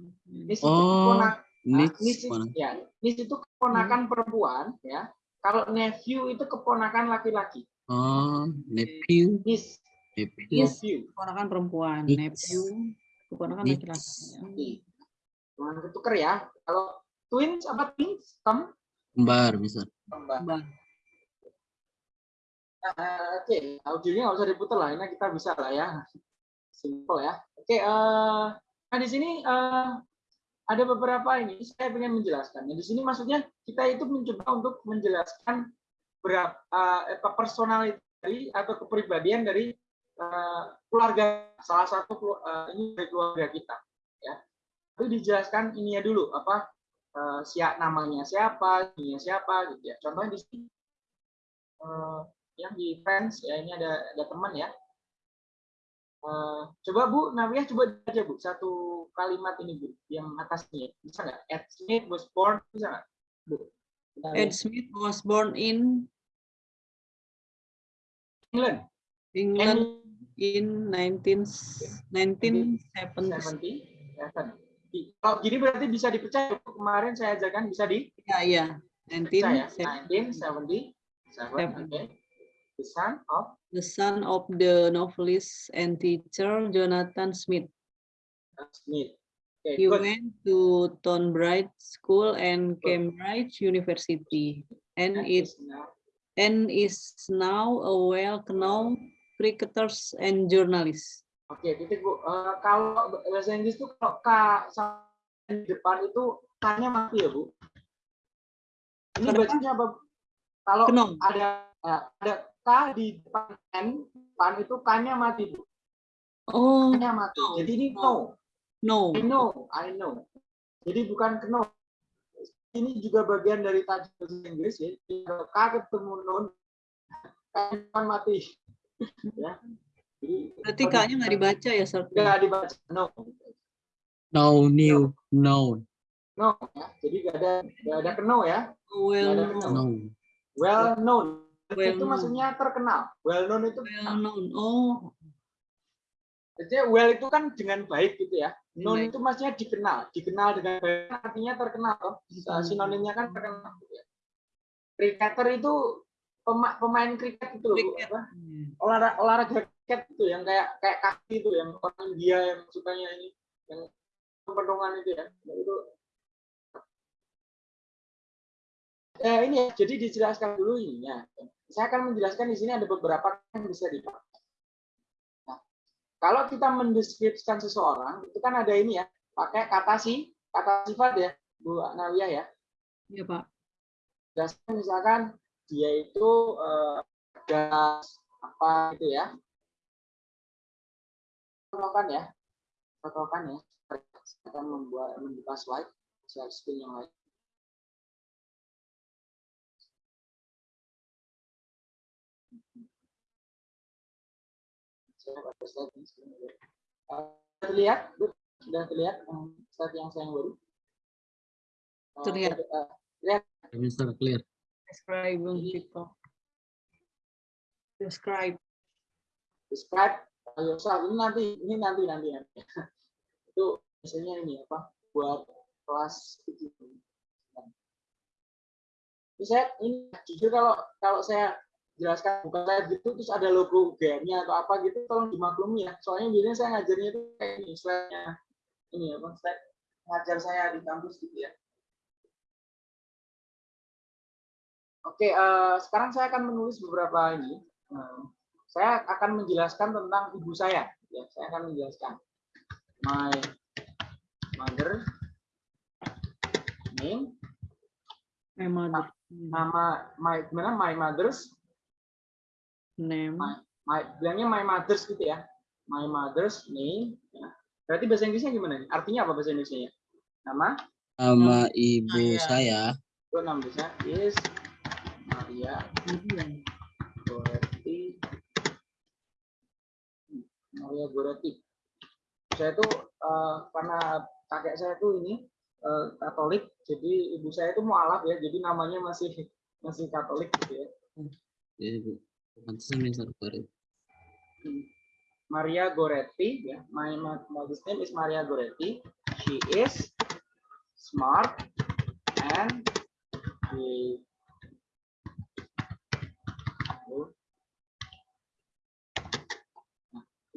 Nis itu Oh, keponakan. Nis, nis, ya, nis itu keponakan perempuan ya. Kalau nephew itu keponakan laki-laki. Oh, nephew, Nis, nephew. nephew. Keponakan perempuan. Niece. Nephew. Keponakan laki-laki. Cuman ketuker ya. Kalau twins apa twins? Tem Kembar bisa. kembar. Kembar. Nah, Oke, audionya nggak usah diputar lah. Ini kita bisa lah ya. Simple ya. Oke, eh, nah di sini eh, ada beberapa ini saya ingin menjelaskan. Nah, di sini maksudnya kita itu mencoba untuk menjelaskan berapa eh, dari atau kepribadian dari eh, keluarga salah satu eh, ini dari keluarga kita ya. Itu dijelaskan ininya dulu apa eh, siap namanya siapa, ininya siapa gitu ya. Contohnya di sini eh, yang di friends ya ini ada ada teman ya. Eh, coba Bu Nawiyah coba aja Bu satu kalimat ini Bu yang atasnya bisa nggak? Ed Smith was born bisa nggak Bu? Ed. Smith was born in England. England And in 19 1970. 77. Di- Kalau gini berarti bisa dipercaya. Kemarin saya ajarkan bisa di Ya, ya. percaya. 1970. 1977. Oke. The son of The son of the novelist and teacher Jonathan Smith. Smith. Oke, He good. went to Tonbright School and Cambridge University, and it and is now a well-known cricketer and journalist. Oke, titik Bu. Eh, kalau bahasa Inggris itu kalau K sama di depan itu K-nya mati ya, Bu. Ini bacanya apa? Kalau Kenong. ada eh, ada K di depan N, depan itu K-nya mati, Bu. Oh K-nya mati. no, Jadi ini no. no. no, I know, I know. Jadi bukan keno. Ini juga bagian dari tadi bahasa Inggris ya. K ketemu non, K-nya mati. ya. Jadi berarti kaknya nggak dibaca ya, Sir? Nggak dibaca no. No, new, no, No, ya. Jadi nggak ada nggak ada keno ya. Well known, no. Well known. Well itu known. maksudnya terkenal. Well known itu well known. Oh, Jadi well itu kan dengan baik gitu ya. Known Baik. itu maksudnya dikenal. Dikenal dengan baik artinya terkenal. Hmm. Sinonimnya kan terkenal. Gitu ya. Cricketer itu pema- pemain kriket itu loh. Cricket. Apa? Olahraga, olahraga kriket itu yang kayak kayak kaki itu yang orang India yang sukanya ini yang penuhan itu ya. Nah, Itu Eh, ini ya, jadi dijelaskan dulu ini ya. Saya akan menjelaskan di sini ada beberapa yang bisa dipakai. Nah, kalau kita mendeskripsikan seseorang, itu kan ada ini ya, pakai kata si, kata sifat ya, Bu Nawiyah ya. ya Pak. Jelaskan misalkan dia itu eh, gas apa gitu ya. Contohkan ya, contohkan ya. Saya akan membuat membuka slide, slide screen yang lain. Terlihat? Sudah terlihat eh, slide yang saya yang baru? Eh, Terlihat. eh, lihat Mister clear. Describing people. Describe. describe yourself ini nanti ini nanti nanti nanti itu biasanya ini apa buat kelas tujuh ini saya ini jujur kalau kalau saya jelaskan bukan saya gitu terus ada logo UGM-nya atau apa gitu tolong dimaklumi ya soalnya biasanya saya ngajarnya itu kayak ini slide-nya ini apa slide ngajar saya di kampus gitu ya Oke, eh, sekarang saya akan menulis beberapa ini. Eh, saya akan menjelaskan tentang ibu saya. Ya, saya akan menjelaskan. My mother name, My mother. nama my gimana my mother's Name. my bilangnya my mother's gitu ya. My mother's name. Ya. Berarti bahasa Inggrisnya gimana? nih? Artinya apa bahasa Indonesia? Nama, Nama ibu Saya. saya itu nama besar is Maria Goretti. Maria Goretti. Saya tuh eh, karena kakek saya tuh ini eh, Katolik, jadi ibu saya itu mualaf ya, jadi namanya masih masih Katolik gitu ya. Jadi Maria Goretti ya. My mother's name is Maria Goretti. She is smart and she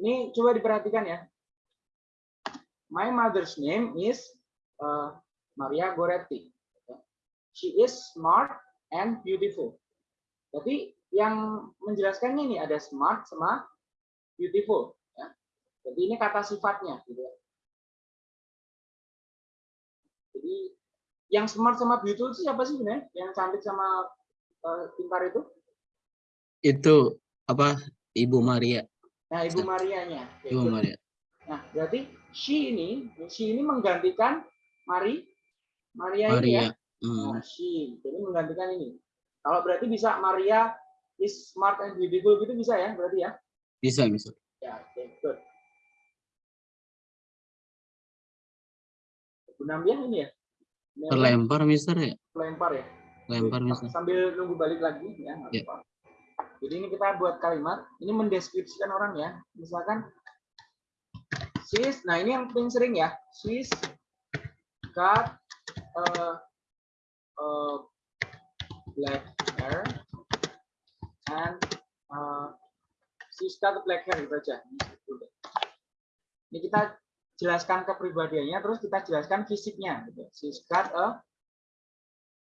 ini coba diperhatikan ya. My mother's name is uh, Maria Goretti. She is smart and beautiful. Jadi yang menjelaskannya ini ada smart sama beautiful ya. Jadi ini kata sifatnya gitu ya. Jadi yang smart sama beautiful itu siapa sih sebenarnya? Yang cantik sama eh, pintar itu? Itu apa Ibu Maria, Nah, Ibu Marianya. Ibu Yaitu- Maria. Nah, berarti she ini, she ini menggantikan Mari Maria, ini ya. Maria. Hmm. Nah, she. Jadi menggantikan ini. Kalau berarti bisa Maria is smart and beautiful gitu bisa ya berarti ya? Bisa, Mister. Ya, oke, good. Bu Nambiah ini ya? Terlempar, Mister ya? Lempar ya? Lempar, Mister. Sambil nunggu balik lagi ya. apa-apa. Jadi ini kita buat kalimat, ini mendeskripsikan orang ya. Misalkan she's, nah ini yang paling sering ya. She's got uh, uh, black hair and uh, she's got black hair gitu aja. Ini kita jelaskan kepribadiannya, terus kita jelaskan fisiknya. Gitu. She's got a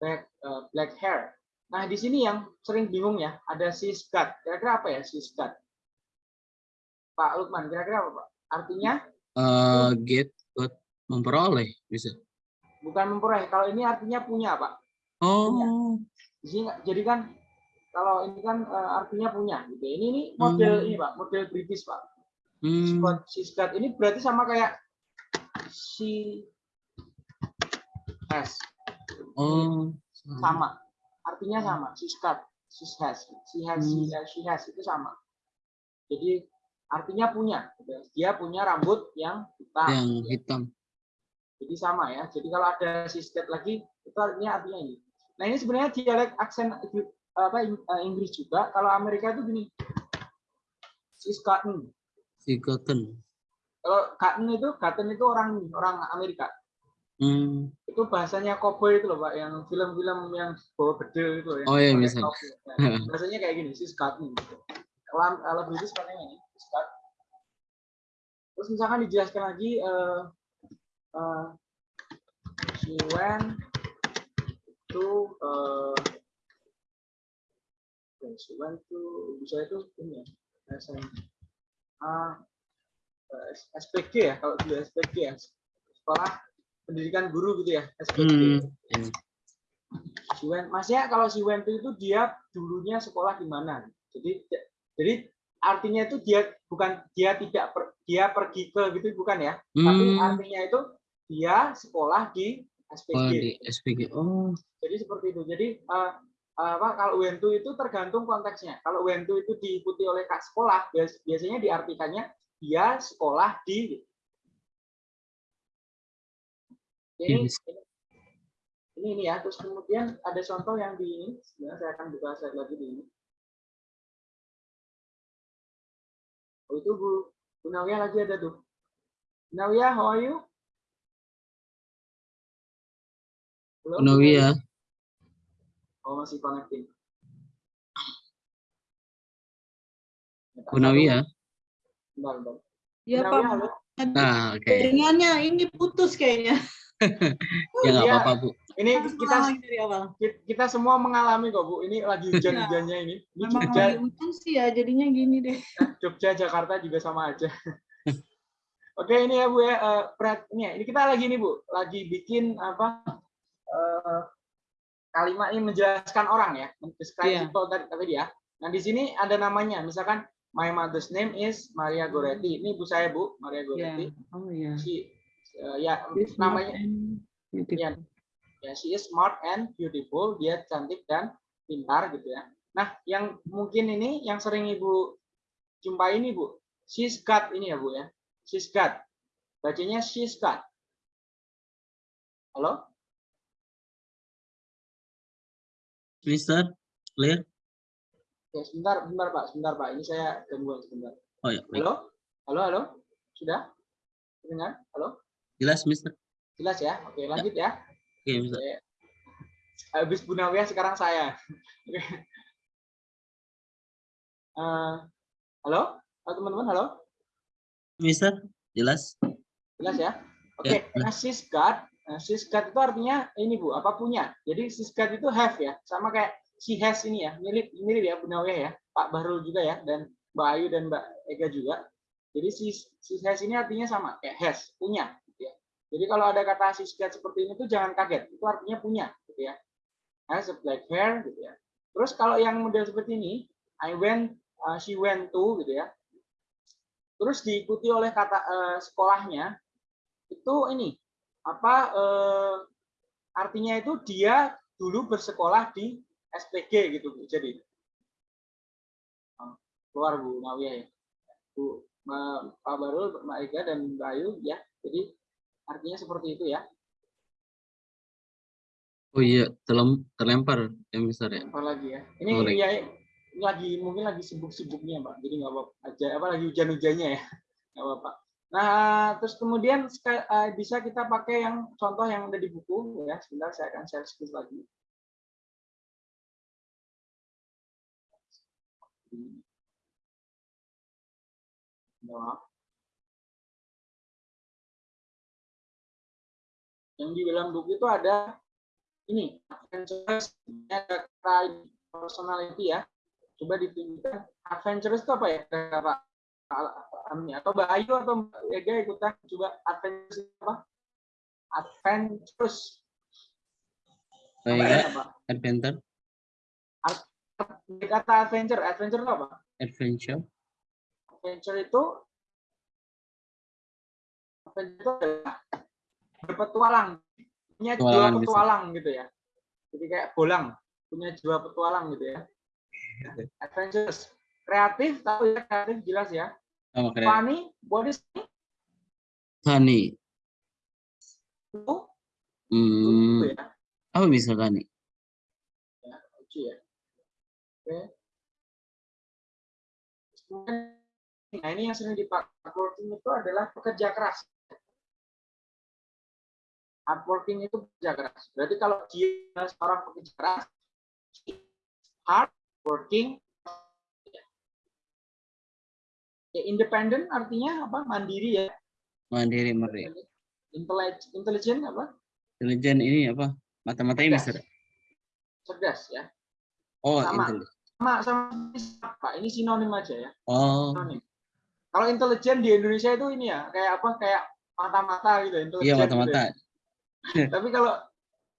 black, uh, black hair. Nah, di sini yang sering bingung ya, ada she's got. Kira-kira apa ya she's got? Pak Lukman, kira-kira apa Pak? Artinya Eh, get, got, memperoleh, bisa. bukan memperoleh. Kalau ini artinya punya Pak. Oh, Di sini nggak- jadi kan kalau ini kan uh, artinya punya. Gitu. Ini ini model Hmm. ini Pak, model British Pak. hmm. Scott, she's got ini berarti sama kayak she has. oh, sama artinya sama she's got she has she has she Hmm. has, she has itu sama jadi artinya punya gitu ya. dia punya rambut yang hitam yang hitam. jadi sama ya jadi kalau ada she's got lagi itu artinya artinya ini nah ini sebenarnya dialek aksen apa eh, Inggris juga kalau Amerika itu gini she's gotten Si cotton. kalau gotten itu gotten itu orang orang Amerika Hmm. itu bahasanya cowboy itu loh pak yang film-film yang bawa bedil itu yang Oh, iya, topi. Nah, bahasanya kayak gini gotten gitu. kalau kalau British ini got. terus misalkan dijelaskan lagi eh eh, she went to eh she went to bisa itu ini ya SM, ah, eh, SPG ya kalau dulu SPG ya sekolah pendidikan guru gitu ya SPG Hmm. Si Wen, maksudnya kalau si Wen itu dia dulunya sekolah di mana? Jadi jadi artinya itu dia bukan dia tidak per- dia pergi ke gitu bukan ya, tapi Hmm. artinya itu dia sekolah di SPG. Oh, di SPG. Oh, Jadi seperti itu. Jadi eh, apa kalau Wentu itu tergantung konteksnya. Kalau Wentu itu diikuti oleh kak sekolah, bias- biasanya diartikannya dia sekolah di ini, ini ini ya. Terus kemudian ada contoh yang di ini. Saya akan buka slide lagi di ini. Oh itu Bu, Bu Nawiyah lagi ada tuh. Bu Nawiyah, how are you? Belum, Bu Nawiyah. Oh masih connecting. Bu Nawiyah. Bentar, bentar. Ya Pak? Nah, oke. jaringannya ini putus kayaknya. Ya nggak Iya. apa-apa, Bu. Ini kita ulangi dari awal. kita semua mengalami kok Bu. Ini lagi hujan-hujannya ini. Ini Memang Jogja, lagi hujan sih ya, jadinya gini deh. Jogja, Jakarta juga sama aja. Oke ini ya Bu ya, eh, Prat, ini ya, ini kita lagi nih Bu, lagi bikin apa eh, kalimat ini menjelaskan orang ya, describe Iya. people tadi ya. Nah di sini ada namanya, misalkan my mother's name is Maria Goretti. Ini ibu saya Bu, Maria Ya. Goretti. Oh ya. Si, eh, ya smart namanya ya, ya she is smart and beautiful. Dia cantik dan pintar gitu ya. Nah, yang mungkin ini yang sering Ibu jumpai ini, Bu. She's got ini ya, Bu ya. She's got. Bacanya she's got. Halo? Mister, clear? Ya, sebentar, sebentar Pak, sebentar Pak. Ini saya gangguan sebentar. Oh ya, baik. Halo? Halo, halo? Sudah? Dengar? Halo? Jelas, Mister? Jelas ya? Oke, lanjut ya. Oke, Mister. Oke. Habis Bu Nawiyah sekarang saya. Oke. Eh, halo? Halo teman-teman, halo? Mister, jelas? Jelas ya? Oke, Ya, nah she's got, nah, itu artinya ini Bu, apa punya. Jadi got itu have ya, sama kayak she has ini ya, mirip mirip ya Bu ya, Pak Bahrul juga ya, dan Mbak Ayu dan Mbak Ega juga. Jadi she, she has ini artinya sama, kayak has, punya. Gitu ya. Jadi kalau ada kata she's got seperti ini tuh jangan kaget, itu artinya punya. Gitu ya. Has a black hair, gitu ya. Terus kalau yang model seperti ini, I went, uh, she went to, gitu ya. Terus diikuti oleh kata uh, sekolahnya, itu ini apa eh, artinya itu dia dulu bersekolah di SPG gitu Bu. Jadi keluar Bu Nawiyah ya. Bu Pak Barul, Mbak Ega dan Mbak Ayu ya. Jadi artinya seperti itu ya. Oh iya, terlem- terlempar ya, Mister ya? Apa lagi ya? Ini Boleh. ya lagi mungkin lagi sibuk-sibuknya Pak. Jadi nggak apa-apa aja apa lagi hujan-hujannya ya. Nggak apa-apa. Nah, terus kemudian eh, bisa kita pakai yang contoh yang ada di buku ya. Sebentar saya akan share screen lagi. Yang di dalam buku itu ada ini ada personality ya. Coba ditunjukkan adventurous itu apa ya? Kata Ami atau Mbak Ayu atau Mbak Ega ikutan coba adventurous itu apa? Adventurous. Baik, Apa ya. apa? Adventure, Kata adventure, adventure itu apa? adventure, Adventure itu adventure itu adalah berpetualang, punya jiwa Petualangan bisa. petualang gitu ya. Jadi kayak bolang, punya jiwa petualang gitu ya. Adventurous, kreatif, tahu ya kreatif jelas ya. sama keren. Funny, body Tani, itu hmm, ya. apa bisa tani? lucu ya. Oke. Nah ini yang sering dipakai hardworking itu adalah pekerja keras. Hardworking itu pekerja keras. Berarti kalau dia seorang pekerja keras, hard working, ya, independen artinya apa? Mandiri ya. Mandiri, merdeka. Intelligent, intelligent apa? Intelijen ini apa? Mata-matanya Cerdas. Mister. Cerdas ya. Oh, Sama. intelijen. Sama sama Pak, ini sinonim aja ya. Oh, Sinonim. Kalau intelijen di Indonesia itu ini ya, kayak apa? Kayak mata-mata gitu, intelijen. iya gitu ya. mata-mata. Tapi kalau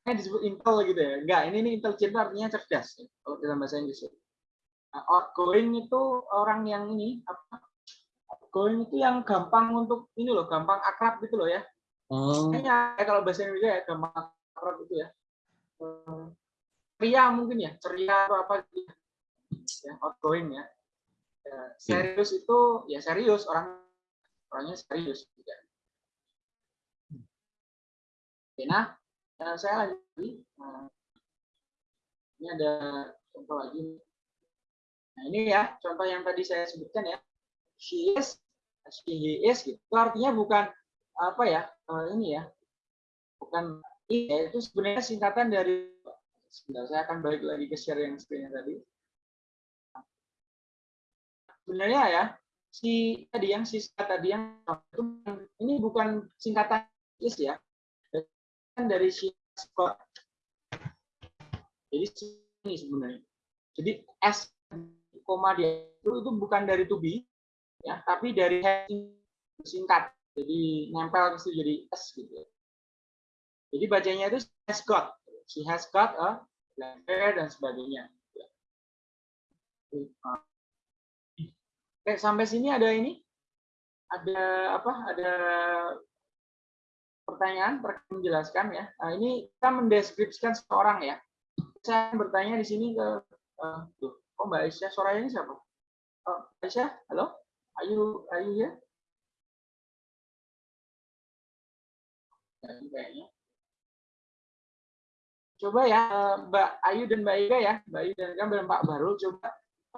ini disebut intel gitu ya. Enggak, ini ini intelijen artinya cerdas ya, kalau dalam bahasa Inggris. ya. Nah, outgoing itu orang yang ini apa? Outgoing itu yang gampang untuk ini loh, gampang akrab gitu loh ya. Oh, Kayaknya ya, kalau bahasa Indonesia ya gampang akrab itu ya. Eh, Ceria mungkin ya, ceria atau apa gitu. ya. Ya, outgoing ya. Ya, serius itu ya serius orang orangnya serius juga. Oke, nah eh, saya lanjut. Nah, ini ada contoh lagi. Nah ini ya contoh yang tadi saya sebutkan ya. She is, she he is gitu. Itu artinya bukan apa ya eh, ini ya, bukan ya, itu sebenarnya singkatan dari. Sebentar, saya akan balik lagi ke share yang screen tadi. Sebenarnya ya si tadi yang sisa tadi yang ini bukan singkatan is ya, kan dari si. Jadi ini sebenarnya. Jadi S koma dia itu, itu bukan dari to be ya, tapi dari singkat. Jadi nempel ke situ jadi S gitu. Jadi bacanya itu has got. She has got a black hair dan sebagainya. Oke, sampai sini ada ini? Ada apa? Ada pertanyaan terkait menjelaskan ya. Nah, ini kita mendeskripsikan seorang ya. Saya bertanya di sini ke eh, tuh. Oh, Mbak Aisyah, suaranya ini siapa? Oh, Aisyah, halo? Ayu, Ayu ya? Jadi kayaknya. Coba ya, eh, Mbak Ayu dan Mbak Ika ya, Mbak Ayu dan dan Pak Baru, coba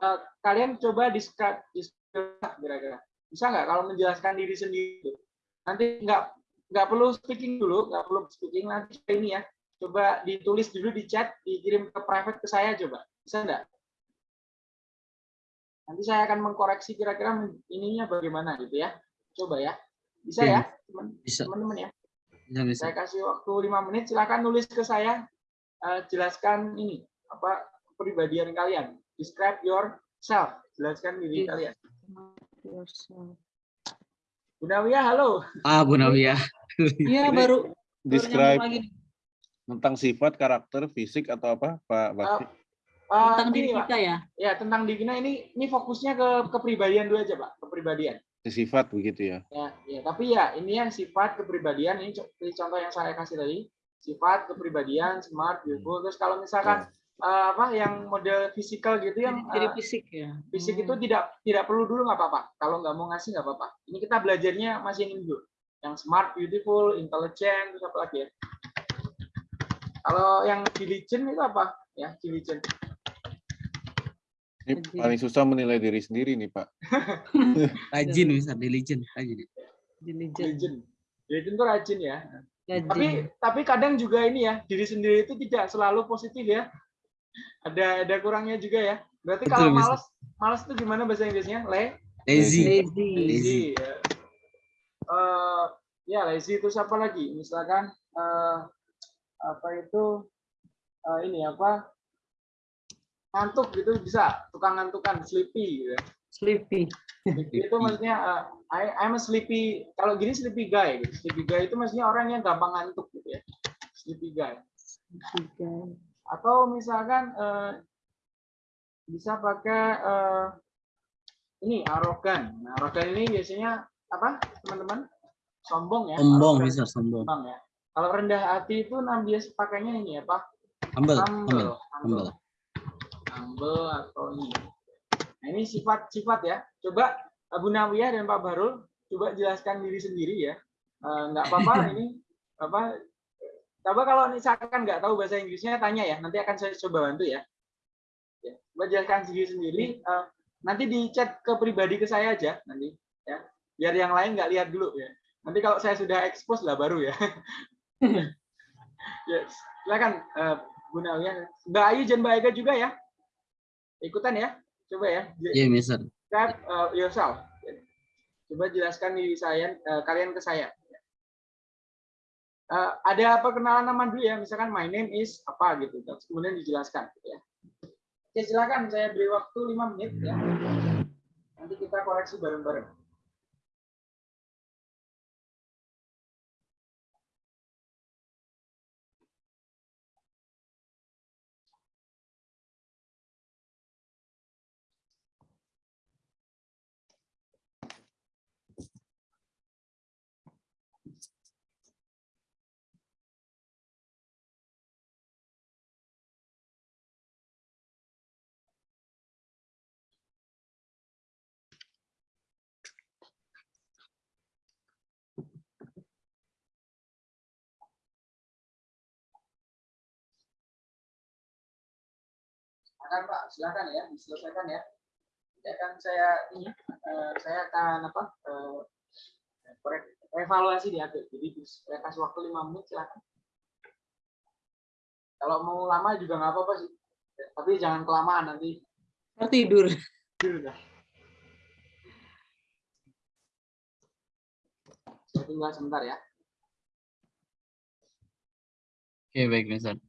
eh, kalian coba describe, describe kira-kira. Bisa nggak kalau menjelaskan diri sendiri? Nanti nggak nggak perlu speaking dulu, nggak perlu speaking nanti ini ya. Coba ditulis dulu di chat, dikirim ke private ke saya coba. Bisa nggak? Nanti saya akan mengkoreksi kira-kira ininya bagaimana gitu ya. Coba ya. Bisa Oke. ya, teman-teman ya. bisa, bisa. Saya kasih waktu lima menit, silakan nulis ke saya, eh, jelaskan ini apa kepribadian kalian, describe yourself, jelaskan diri Yes. kalian. Bu Nawiyah, halo. Ah, Bu Nawiyah. Iya baru Describe tentang sifat, karakter, fisik atau apa, Pak Bakti? Eh, tentang ini, diri Pak. kita ya. Ya tentang di Gina ini ini fokusnya ke kepribadian dulu aja Pak, kepribadian. Sifat begitu ya. Ya, ya, tapi ya ini yang sifat kepribadian ini co- ini contoh yang saya kasih tadi, sifat kepribadian, smart, beautiful. Terus kalau misalkan eh, apa yang model fisikal gitu yang Ciri eh, fisik ya. fisik Hmm. itu tidak tidak perlu dulu nggak apa-apa. Kalau nggak mau ngasih nggak apa-apa. Ini kita belajarnya masih ini dulu. Yang smart, beautiful, intelligent, terus apa lagi ya? Kalau yang diligent itu apa? Ya, diligent. Ini paling susah menilai diri sendiri nih Pak. Rajin, bisa diligent. Rajin. Diligent. Diligent. Diligent itu rajin ya. Rajin. Tapi tapi kadang juga ini ya, diri sendiri itu tidak selalu positif ya. Ada ada kurangnya juga ya. Berarti Betul, kalau bisa. malas malas itu gimana bahasa Inggrisnya? Le Lazy. Lazy. lazy. Ya. Eh, ya lazy itu siapa lagi? Misalkan eh, apa itu eh, ini apa? Ngantuk gitu bisa, tukang ngantukan, sleepy gitu. ya. Sleepy. Sleepy itu maksudnya eh, I, I'm a sleepy. Kalau gini sleepy guy gitu. Sleepy guy itu maksudnya orang yang gampang ngantuk gitu ya. Sleepy guy. Tiga. atau misalkan eh, bisa pakai eh, ini arogan. Nah, arogan ini biasanya apa, teman-teman? Sombong ya. Sombong, arogan. bisa sombong. Sombong ya. Kalau rendah hati itu biasa pakainya ini apa? Humble, humble, Humble. humble. Humble atau ini. Nah, ini sifat-sifat ya. Coba Abu Nawiyah dan Pak Barul coba jelaskan diri sendiri ya. Eh, nggak apa-apa ini. Apa coba kalau misalkan nggak tahu bahasa Inggrisnya tanya ya. Nanti akan saya coba bantu ya, ya coba jelaskan sendiri sendiri. Eh, nanti di chat ke pribadi ke saya aja nanti ya. Biar yang lain nggak lihat dulu ya. Nanti kalau saya sudah expose lah baru ya. Ya silakan eh, Bu Nawiyah. Mbak Ayu dan Mbak Ega juga ya ikutan ya coba ya Iya, Mister. describe uh, yourself. Coba jelaskan diri saya, uh, kalian ke saya. Uh, ada perkenalan nama dulu ya, misalkan my name is apa gitu, terus kemudian dijelaskan. gitu Ya. Oke, silakan saya beri waktu 5 menit ya. Nanti kita koreksi bareng-bareng. Silakan Pak, silakan ya, diselesaikan ya. Ya kan saya ini, eh, saya akan apa? eh, korek- evaluasi di akhir. Jadi saya kasih waktu 5 menit silakan. Kalau mau lama juga nggak apa-apa sih. Tapi jangan kelamaan nanti Ntar tidur. tidur dah. Saya tinggal sebentar ya. Oke, baik, Mister.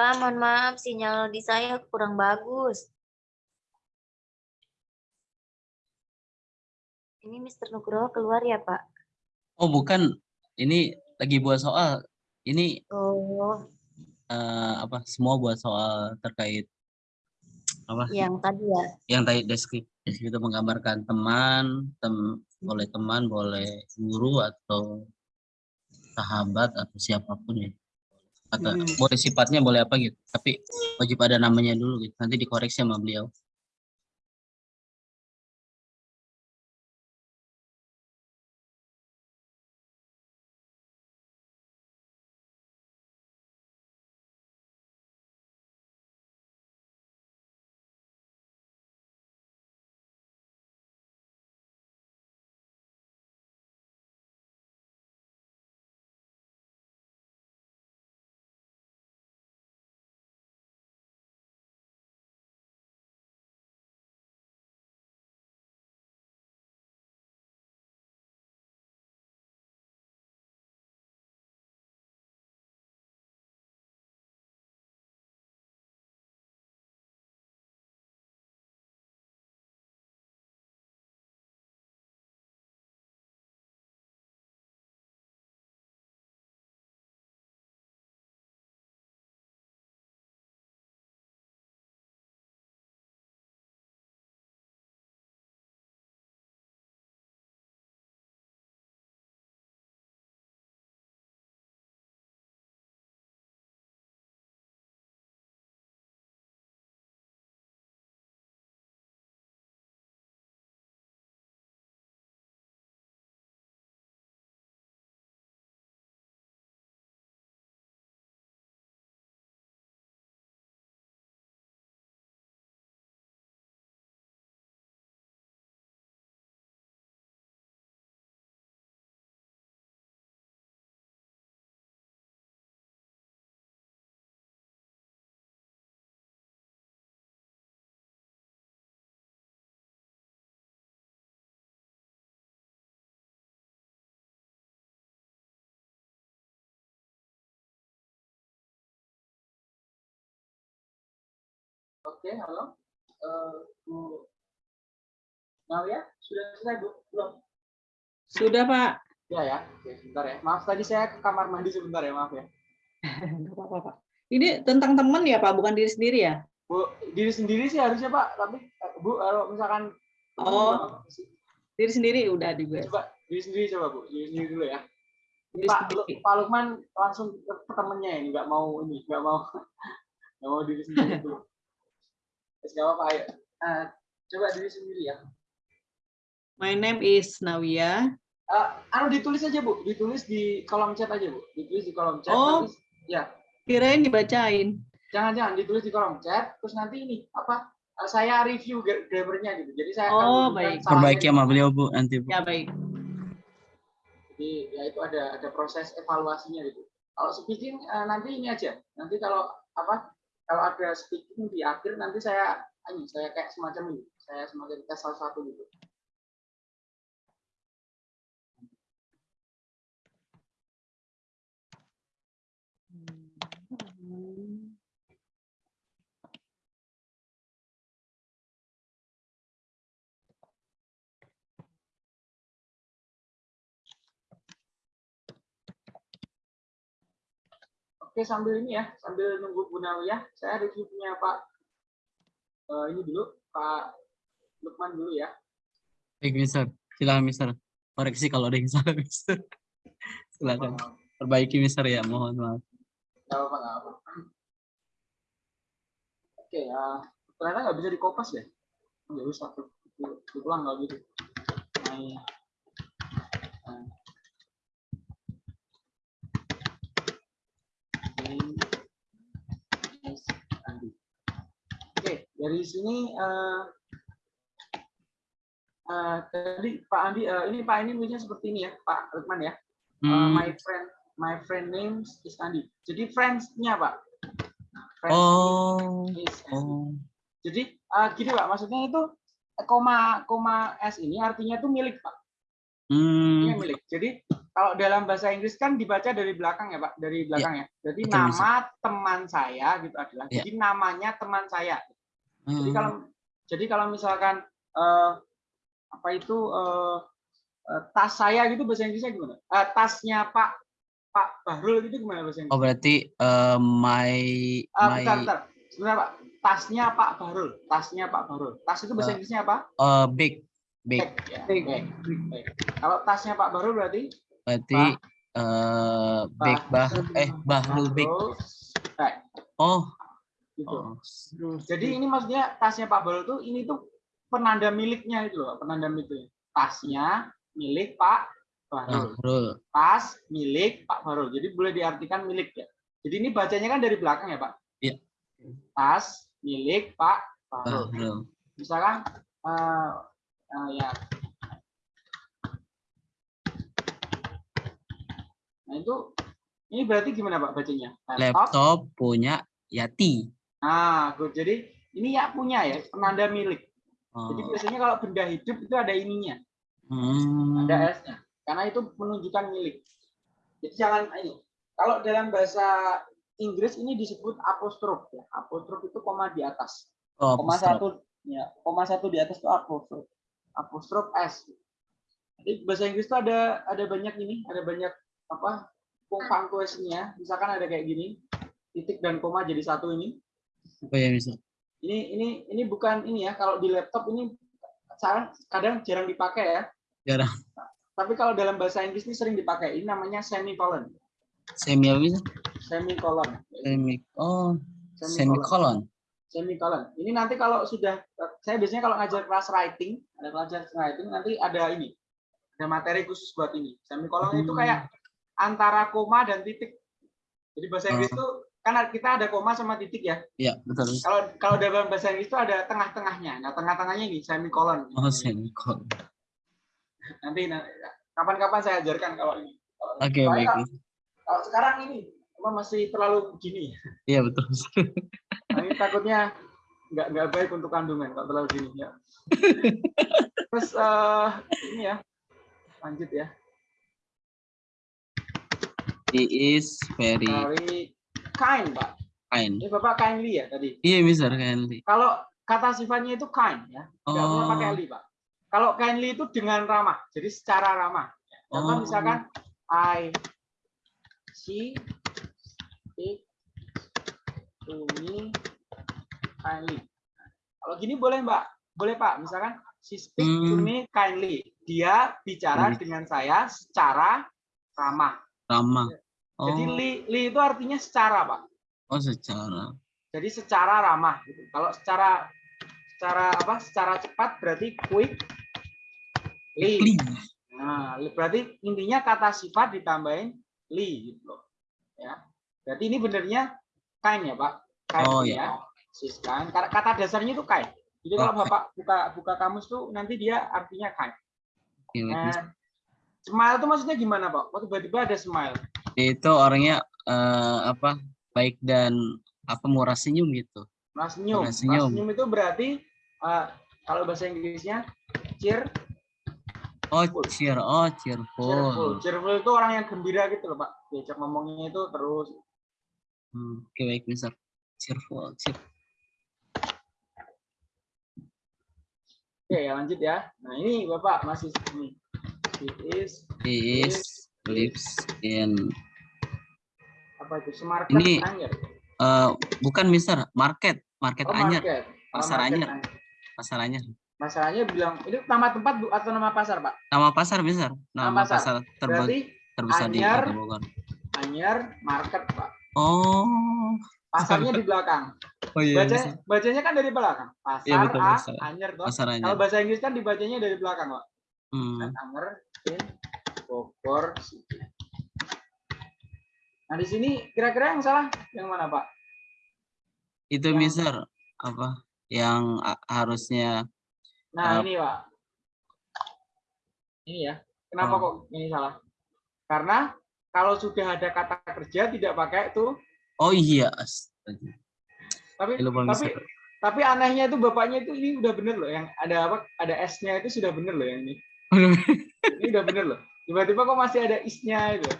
Pak, mohon maaf sinyal di saya kurang bagus. Ini Mr. Nugroho keluar ya, Pak? Oh bukan, ini lagi buat soal. Ini Oh, eh, apa? Semua buat soal terkait apa? yang tadi ya. Yang tadi deskripsi deskripsi itu menggambarkan teman, tem, boleh teman, boleh guru atau sahabat atau siapa pun ya. Atau Mm. boleh sifatnya boleh apa gitu. Tapi wajib ada namanya dulu gitu. Nanti dikoreksi sama beliau. Oke, halo. Eh, Bu Nadia, sudah selesai Bu? Belum? Sudah, Pak. Ya ya, oke sebentar ya. Maaf tadi saya ke kamar mandi sebentar ya, maaf ya. Nggak apa-apa, Pak. Ini tentang teman ya, Pak, bukan diri sendiri ya? Bu, diri sendiri sih harusnya Pak, tapi eh, Bu kalau misalkan Oh. Diri sendiri udah juga. coba diri sendiri coba Bu, diri sendiri dulu ya. Diri Pak, sendiri. Pak Lukman langsung ke ke temennya ini, nggak mau ini, nggak mau nggak mau diri sendiri dulu. Terus nggak apa-apa, ayo. Eh, coba diri sendiri ya. My name is Nawia. Eh, anu ditulis aja Bu, ditulis di kolom chat aja Bu, ditulis di kolom chat. Oh. nanti- ya, Kirain dibacain. jangan-jangan ditulis di kolom chat, terus nanti ini apa? eh, saya review gra- grammarnya gitu. Jadi saya akan Oh, baik. Perbaiki sama beliau Bu nanti Bu. Ya, baik. Jadi ya itu ada ada proses evaluasinya gitu. Kalau speaking nanti ini aja. Nanti kalau apa? Kalau ada speaking di akhir nanti saya ini saya kayak semacam ini. Saya semacam tes salah satu gitu. Oke sambil ini ya, sambil nunggu Bu Nawiyah, saya review punya Pak eh, ini dulu, Pak Lukman dulu ya. Baik, Mister. Silakan, Mister. Koreksi kalau ada yang salah, Mister. Silakan. Perbaiki, Mister ya. Mohon maaf. Nggak apa-apa. Oke, ya ternyata nggak bisa dikopas deh. Nggak usah Diulang nggak gitu. My- uh, name is Andi. Oke, dari sini eh, eh, tadi Pak Andi, eh, ini Pak ini tulisnya seperti ini ya, Pak Lukman ya. Uh, Hmm, my friend my friend name is Andi. Jadi friends-nya Pak. Friends Oh, is Andi. oh. Jadi uh, gini Pak, maksudnya itu koma koma s ini artinya itu milik Pak. Ini Hmm, milik. Jadi kalau dalam bahasa Inggris kan dibaca dari belakang ya Pak, dari belakang ya. Jadi betul, bisa. nama teman saya gitu adalah. Ya. Jadi namanya teman saya. Jadi Hmm, kalau jadi kalau misalkan eh, apa itu eh, eh, tas saya gitu bahasa Inggrisnya gimana? Eh, tasnya Pak Pak Bahrul itu gimana bahasa Inggris? Oh berarti eh, my Ah, my bentar, bentar. Sebentar Pak, tasnya Pak Bahrul, tasnya Pak Bahrul. Tas itu bahasa Eh, Inggrisnya apa? eh, big big Bag, ya. bag. Bag. Kalau tasnya Pak Bahrul berarti berarti eh big bah eh Bahrul big. Bag, Oh, gitu. oh. Jadi ini maksudnya tasnya Pak Bahrul tuh ini tuh penanda miliknya itu loh, penanda miliknya. Tasnya milik Pak Bahrul. Tas milik Pak Bahrul. Jadi boleh diartikan milik ya. Jadi ini bacanya kan dari belakang ya Pak? Iya. Tas milik Pak Bahrul. Bahrul. Misalkan eh, eh, ya. Nah itu ini berarti gimana Pak bacanya? Laptop punya Yati. Nah, good. jadi ini ya punya ya, penanda milik. Jadi Oh, biasanya kalau benda hidup itu ada ininya, hmm. ada S-nya. Karena itu menunjukkan milik. Jadi jangan ini. Kalau dalam bahasa Inggris ini disebut apostrof ya. Apostrof itu koma di atas. Oh, Koma satu ya, koma satu di atas itu apostrof. Apostrof S. Jadi bahasa Inggris itu ada ada banyak ini, ada banyak apa? punctuation-nya. Misalkan ada kayak gini, titik dan koma jadi satu ini. Oh ya bisa. ini ini ini bukan ini ya kalau di laptop ini sekarang kadang jarang dipakai ya Jarang. tapi kalau dalam bahasa Inggris ini sering dipakai ini namanya semicolon Semi apa bisa? semicolon Semi. Oh, semicolon semicolon. ini nanti kalau sudah saya biasanya kalau ngajar kelas writing ada pelajaran writing nanti ada ini ada materi khusus buat ini semicolon itu Hmm. kayak antara koma dan titik jadi bahasa Inggris itu kan kita ada koma sama titik ya Iya, betul. kalau kalau dalam bahasa Inggris itu ada tengah-tengahnya nah tengah-tengahnya ini semicolon Oh, semicolon. nanti nanti- kapan-kapan saya ajarkan kalau ini. Oke, soalnya baik. Kalau, kalau sekarang ini masih terlalu begini. Iya, betul. Nah, ini takutnya nggak nggak baik untuk kandungan kalau terlalu gini ya. Terus eh, ini ya, lanjut ya. He is very Very kind, Pak. kind. Ini Bapak kindly ya tadi. Iya, Mister Kindly. Kalau kata sifatnya itu kind ya, nggak boleh Oh. pakai li, Pak. Kalau kindly itu dengan ramah, jadi secara ramah. Contoh Oh. misalkan I she speak to me kindly. Kalau gini boleh Mbak, boleh Pak. Misalkan she speak to Hmm. me kindly. Dia bicara Hmm. dengan saya secara ramah. Ramah. Jadi Oh, li, li itu artinya secara Pak. oh secara. Jadi secara ramah. Gitu. Kalau secara secara apa? Secara cepat berarti quick. Li. Li. Nah, li- berarti intinya kata sifat ditambahin li gitu loh. Ya. Berarti ini benernya kind ya, Pak. Kind Oh, ya. Sis kind. Kata dasarnya itu kind. Jadi kalau Oh, Bapak buka buka kamus tuh nanti dia artinya Mister. Nah, smile itu maksudnya gimana, Pak? Waktu tiba-tiba ada smile. Itu orangnya eh, apa? Baik dan apa murah senyum gitu. Mas senyum. Mas senyum. senyum itu berarti eh, kalau bahasa Inggrisnya cheer Oh, cheer. Oh, cheerful. cheerful. Cheerful itu orang yang gembira gitu loh, Pak. Diajak ngomongnya itu terus. Hmm, Oke, baik, Mister. Cheerful. cheer- Oke, ya lanjut ya. Nah, ini Bapak masih ini. It is He is lives in apa itu? Smart Ini- Anyar. eh bukan Mister, market, market Oh, Anyar, market. Oh, Pasar market Anyar. Anyar. pasar Anyar. Masalahnya bilang ini nama tempat atau nama pasar, Pak? Nama pasar Mister, nama, Nama pasar. pasar, terba- Berarti terbesar di Anyar. Kota Bogor. Anyar Market, Pak. Oh, Pasarnya di belakang. oh iya, Baca, bacanya kan dari belakang. Pasar Iya, betul, A, pasar. Anyar toh. pasar Kalau Anyar. bahasa Inggris kan dibacanya dari belakang, Pak. Hmm. Anyar in Bogor City. Nah, di sini kira-kira yang salah yang mana, Pak? Itu Yang- Mister apa yang harusnya Nah, Uh, ini, Pak. Ini ya. Kenapa Oh. kok ini salah? Karena kalau sudah ada kata kerja tidak pakai itu, Oh iya, astaga. tapi lupa tapi Mister. tapi anehnya itu bapaknya itu ini udah bener loh yang ada apa? Ada S-nya itu sudah bener loh yang ini. Ini udah bener loh. Tiba-tiba kok masih ada isnya itu.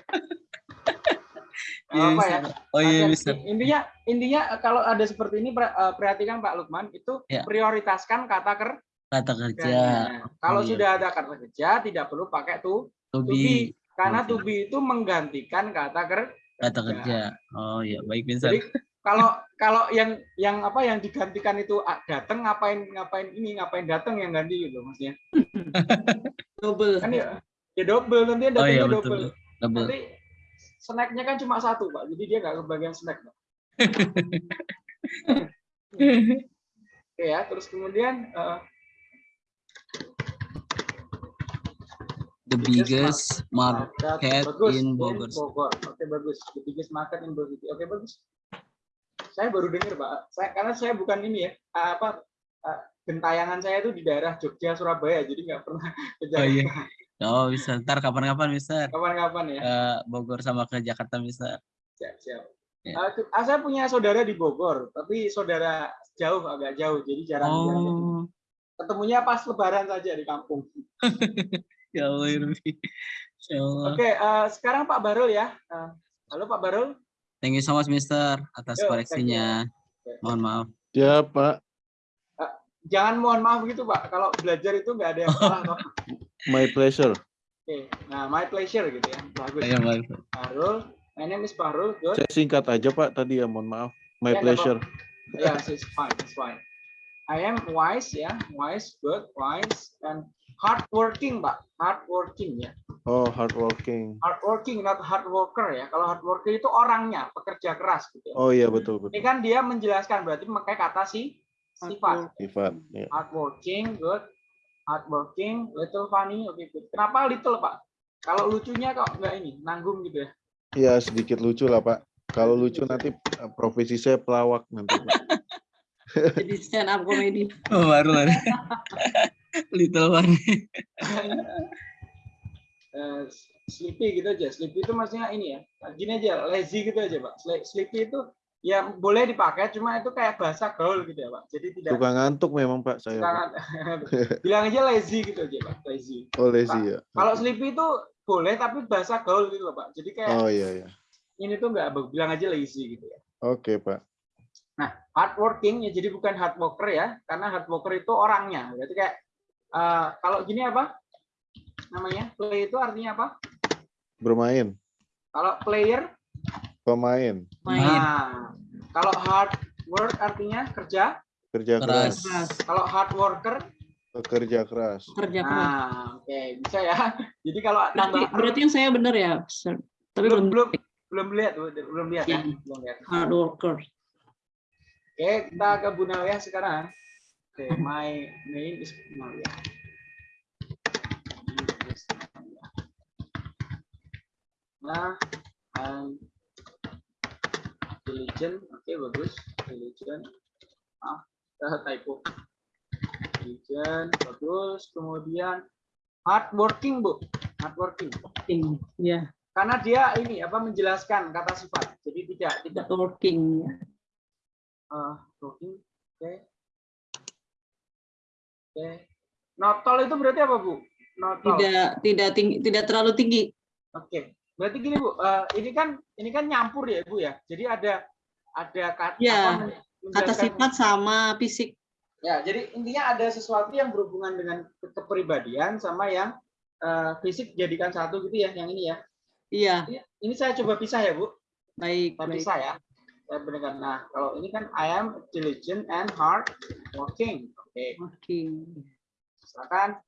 Iya, apa ya. Oh iya, Mister. Intinya intinya eh, kalau ada seperti ini eh, perhatikan Pak Lukman itu Ya. prioritaskan kata ker Kata kerja. Kalau iya. sudah ada kata kerja tidak perlu pakai to To to be. be karena to be itu menggantikan kata ker Kata kerja. Oh iya, baik. Jadi kalau kalau yang yang apa yang digantikan itu ah, datang ngapain ngapain ini ngapain datang yang ganti gitu maksudnya. Double. Kan ya, ya double nanti yang Oh iya, betul. double. Double. Nanti snacknya kan cuma satu Pak, jadi dia nggak kebagian snack. Pak. Oke ya, terus kemudian eh, The biggest market bagus, in Bogor. Oke bagus, the biggest market in Bogor. Oke bagus. Saya baru dengar Pak, saya karena saya bukan ini ya apa eh, gentayangan saya itu di daerah Jogja Surabaya, jadi nggak pernah ke Oh iya. Oh bisa. Ntar kapan-kapan Mister. Kapan-kapan ya. Ke Bogor sama ke Jakarta Mister. Siap, siap. Ya. Eh, ah, saya punya saudara di Bogor, tapi saudara jauh agak jauh, jadi jarang jarang ketemu. Oh. ketemunya pas Lebaran saja di kampung. Ya Allah, Irfi. Ya Allah. Oke, eh, sekarang Pak Barul ya. Eh, halo Pak Barul. Thank you so much Mister atas Yo, koreksinya. Mohon maaf. Ya, Pak. Jangan mohon maaf gitu Pak, kalau belajar itu nggak ada yang salah. My pleasure. Oke, nah my pleasure gitu ya. Bagus. Ayo, baik. Barul, my name is Barul. Good. Saya singkat aja, Pak, tadi ya, mohon maaf. My Ya, nggak pleasure. Yes, it's fine, it's fine. I am wise ya, wise, good, wise, and hardworking Pak, hardworking ya. Oh, hardworking. Hardworking, not hard worker ya. Kalau hard worker itu orangnya, pekerja keras gitu. ya. Oh iya, betul, Ini betul. kan dia menjelaskan berarti memakai kata si sifat. Sifat. Ya. Hardworking, good. Hardworking, little funny, oke good. Kenapa little Pak? Kalau lucunya kok nggak ini, nanggung gitu ya? Ya, sedikit lucu lah, Pak. Kalau lucu nanti eh, profesi saya pelawak nanti, Pak. Jadi stand up comedy. Oh, baru baru. Little one. Eh, sleepy gitu aja. Sleepy itu maksudnya ini ya. Gini aja, lazy gitu aja Pak. Sle- Sleepy itu ya boleh dipakai, cuma itu kayak bahasa gaul gitu ya Pak. Jadi tidak Suka ngantuk memang, Pak, saya. Pak. bilang aja lazy gitu aja Pak. Lazy. Oh, lazy ya. Kalau sleepy itu boleh tapi bahasa gaul gitu loh Pak. Jadi kayak Oh iya, iya. ini tuh nggak bilang aja lazy gitu ya. Oke, Pak. Nah, hardworking ya jadi bukan hard worker ya, karena hard worker itu orangnya. Berarti kayak eh, kalau gini apa? Namanya play itu artinya apa? Bermain. Kalau player, Pemain. Main. nah kalau hard work artinya kerja. Kerja Keras. keras. Kalau hard worker, Pekerja keras. Kerja keras. nah oke bisa ya. Jadi kalau Berarti, tambah berarti yang saya benar ya, Sir. Tapi belum belum belum belum lihat belum lihat ya. Iya. Belum lihat. hard worker. Oke, kita ke Bu Nalia sekarang. Oke, my name is Bu Nalia. Nah, I'm diligent. Oke, bagus. Diligent. Ah, typo. Diligent, bagus. Kemudian hardworking, Bu. Hardworking. Working. Ya, Karena dia ini apa menjelaskan kata sifat. Jadi tidak tidak working. Ya. eh working. Oke. Oke. Notol itu berarti apa, Bu? Notol. Tidak tidak tinggi, tidak terlalu tinggi. Oke. Berarti gini, Bu. eh, ini kan ini kan nyampur ya, Bu ya. Jadi ada ada kata Ya, Kata sifat sama fisik. Ya, jadi intinya ada sesuatu yang berhubungan dengan ke- kepribadian sama yang eh, fisik jadikan satu gitu ya, yang ini ya. Iya, Ini, ini saya coba pisah ya, Bu. baik, Saya baik. pisah ya. Saya bedakan. Nah, kalau ini kan I am diligent and hard working. Oke, Working. silakan.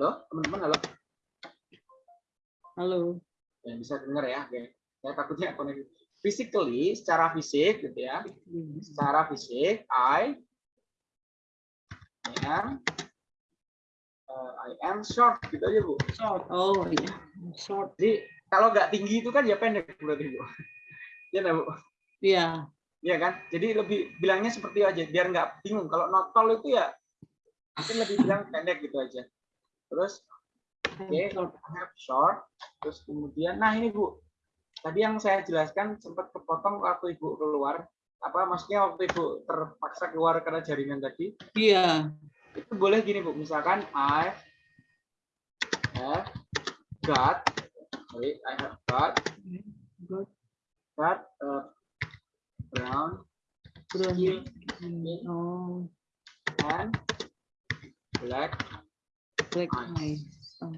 Halo, teman-teman, halo. Halo. Ya, bisa dengar ya. Oke. Saya takutnya koneksi. Physically, secara fisik gitu ya. Secara fisik, I am uh, I am short gitu aja, Bu. Short. Oh iya. Short. Jadi kalau nggak tinggi itu kan ya pendek berarti, Bu. Iya, Bu? Iya. Iya kan? Jadi lebih bilangnya seperti aja biar nggak bingung. Kalau notol itu ya mungkin lebih bilang pendek gitu aja. Terus oke, Short. have short. Terus kemudian nah ini Bu. Tadi yang saya jelaskan sempat kepotong waktu Ibu keluar. apa maksudnya waktu ibu terpaksa keluar karena jaringan tadi Iya. itu boleh gini bu misalkan I have got sorry, I have got Got got a brown brown skin skin. Oh, and black black Eyes. Oh,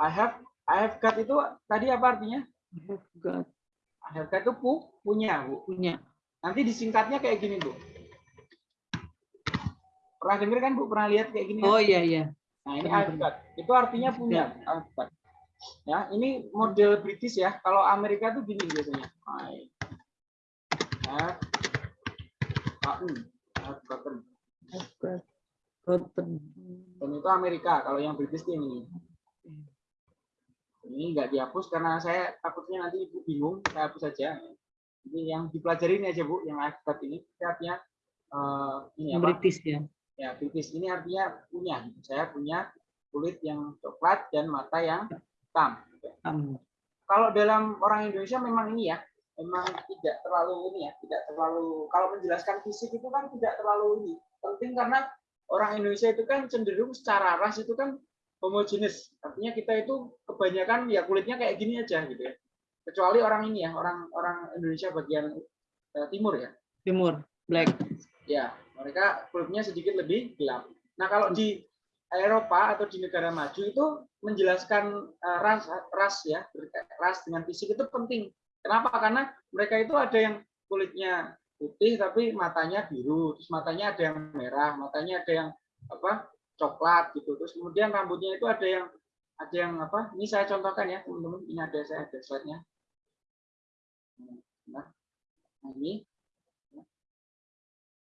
I have I have got itu tadi apa artinya I have got I have got itu pu, punya bu punya. nanti disingkatnya kayak gini bu pernah dengar kan bu pernah lihat kayak gini? Oh iya iya. Nah, ini I've got. Itu artinya punya. I've got. Ya, ini model British ya. Kalau Amerika tuh gini biasanya. I have gotten. I've gotten. I've got. Dan itu Amerika. Kalau yang British ini. Ini nggak dihapus karena saya takutnya nanti ibu bingung. Saya hapus saja. Ini yang dipelajari ini aja bu. Yang got ini. Ini artinya eh, ini apa? British ya. ya British ini artinya punya gitu. saya punya kulit yang coklat dan mata yang hitam Um, kalau dalam orang Indonesia memang ini ya memang tidak terlalu ini ya tidak terlalu kalau menjelaskan fisik itu kan tidak terlalu ini penting karena orang Indonesia itu kan cenderung secara ras itu kan homogenes artinya kita itu kebanyakan ya kulitnya kayak gini aja gitu ya kecuali orang ini ya orang orang Indonesia bagian eh, timur ya Timur, black. ya mereka kulitnya sedikit lebih gelap. Nah kalau di Eropa atau di negara maju itu menjelaskan eh, ras ras ya ras dengan fisik itu penting. Kenapa? Karena mereka itu ada yang kulitnya putih tapi matanya biru, terus matanya ada yang merah, matanya ada yang apa coklat gitu. Terus kemudian rambutnya itu ada yang ada yang apa? Ini saya contohkan ya teman-teman. Ini ada saya ada slide-nya. Nah, nah ini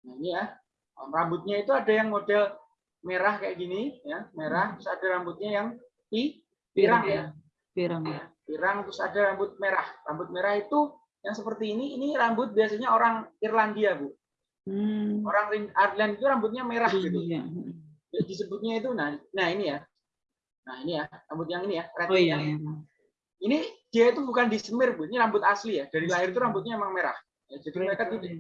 Nah ini ya, rambutnya itu ada yang model merah kayak gini, ya merah. Terus ada rambutnya yang pi, pirang ya, Pirang. Ya, pirang. Terus ada rambut merah. Rambut merah itu yang seperti ini, ini rambut biasanya orang Irlandia bu. Hmm. Orang Ireland itu rambutnya merah gitu. Iya. Ya, Disebutnya itu, nah, nah ini ya, nah ini ya, rambut yang ini ya, red Oh iya. yang- iya. Ini dia itu bukan disemir bu, ini rambut asli ya. Dari lahir itu rambutnya emang merah. Ya, jadi mereka tidak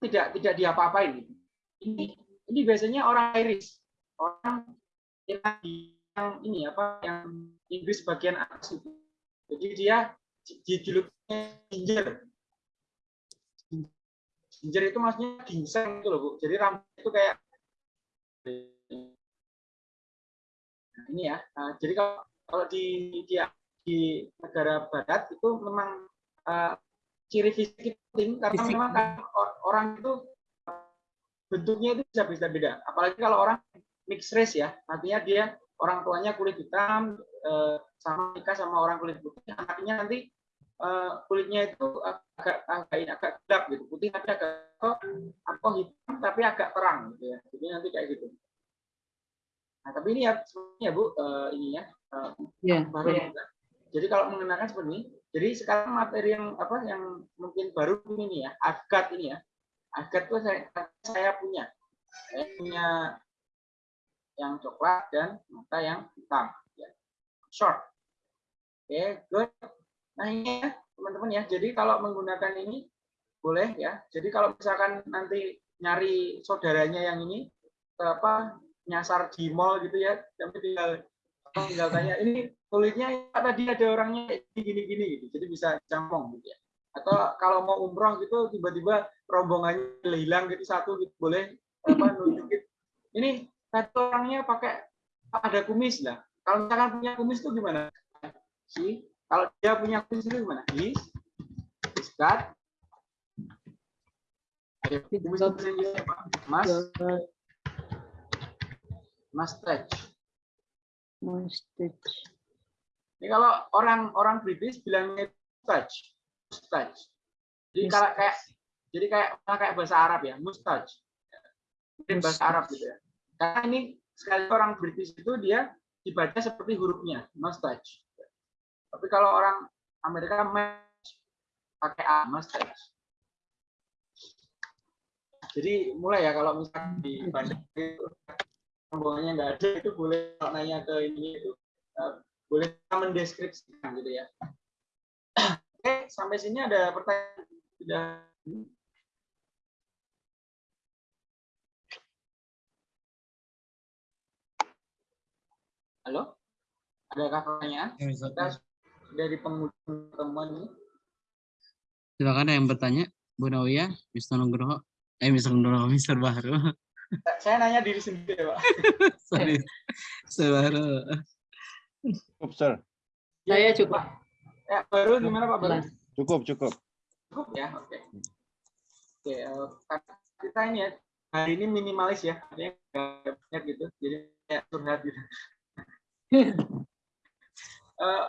tidak tidak diapa-apain gitu. Ini ini biasanya orang Irish, orang Irlandia yang ini apa yang Inggris bagian atas itu. Jadi dia dijuluknya ginger. Ginger itu maksudnya ginseng itu loh, Bu. Jadi rambut itu kayak Nah, ini ya. Nah, jadi kalau kalau di di, di negara barat itu memang eh, ciri fisik itu penting karena Fisik. memang kan or- orang itu bentuknya itu bisa bisa beda. Apalagi kalau orang mixed race ya, artinya dia orang tuanya kulit hitam eh, sama nikah sama orang kulit putih, anaknya nanti eh, kulitnya itu agak agak ini agak gelap gitu, putih tapi agak apa hitam tapi agak terang gitu ya. Jadi nanti kayak gitu. Nah, tapi ini ya sebenarnya Bu, eh, ini ya eh, Iya. baru juga. Jadi kalau mengenakan seperti ini, jadi sekarang materi yang apa yang mungkin baru ini ya, agat ini ya, agat itu saya, saya punya, saya punya yang coklat dan mata yang hitam, ya. short. Oke, good. Nah ini ya teman-teman ya, jadi kalau menggunakan ini boleh ya. Jadi kalau misalkan nanti nyari saudaranya yang ini, apa nyasar di mall gitu ya, tapi tinggal tinggal tanya ini kulitnya tadi ada orangnya gini-gini gitu. Jadi bisa campong gitu ya. Atau kalau mau umroh gitu tiba-tiba rombongannya hilang gitu satu gitu boleh apa nunjukin. Ini satu orangnya pakai ada kumis lah kalau misalkan punya kumis itu gimana? Sih kalau dia punya kumis itu gimana his his got Ayo, kumis itu bahasa Inggrisnya apa? mas Mustache. Ini kalau orang orang British bilangnya mustache, mustache. Jadi kalau kayak jadi kayak kayak bahasa Arab ya, mustache. Mungkin bahasa Arab gitu ya. Karena ini sekali orang British itu dia dibaca seperti hurufnya, mustache. Tapi kalau orang Amerika mustache, pakai A, mustache. Jadi mulai ya kalau misalnya di bandar itu rombongannya nggak ada itu boleh kalau nanya ke ini itu eh, boleh mendeskripsikan gitu ya. Oke, sampai sini ada pertanyaan. sudah Halo? Adakah pertanyaan? Kita dari penghujung pertemuan ini. Silakan ada yang bertanya. Bu Nawiyah, Mr. Nugroho. Eh, Mr. Nugroho, Mr. Bahru. Saya nanya diri sendiri, Pak. Sorry. Mr. Bahru. Cukup, sir. Saya cukup. Ya, baru gimana Pak? Baru? Cukup, cukup. Cukup ya, oke. Oke, eh, karena kita ini ya, hari ini minimalis ya, artinya nggak banyak gitu, jadi kayak curhat gitu. Eh,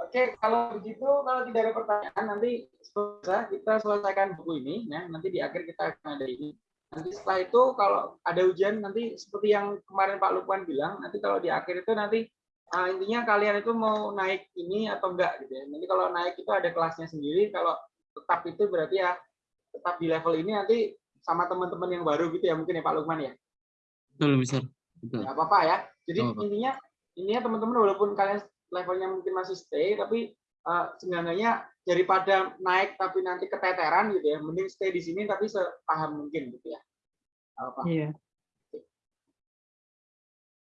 Oke, kalau begitu, kalau tidak ada pertanyaan, nanti selesai kita selesaikan buku ini, ya. Nanti di akhir kita akan ada ini. Nanti setelah itu, kalau ada ujian, nanti seperti yang kemarin Pak Lukman bilang, nanti kalau di akhir itu nanti ah, intinya kalian itu mau naik ini atau enggak gitu ya. Nanti kalau naik itu ada kelasnya sendiri, kalau tetap itu berarti ya tetap di level ini nanti sama teman-teman yang baru gitu ya mungkin ya Pak Lukman ya. Betul, Mr. Betul. Apa-apa ya. Jadi apa-apa. intinya intinya teman-teman walaupun kalian levelnya mungkin masih stay tapi eh, seenggaknya daripada naik tapi nanti keteteran gitu ya, mending stay di sini tapi sepaham mungkin gitu ya. Apa-apa. Iya.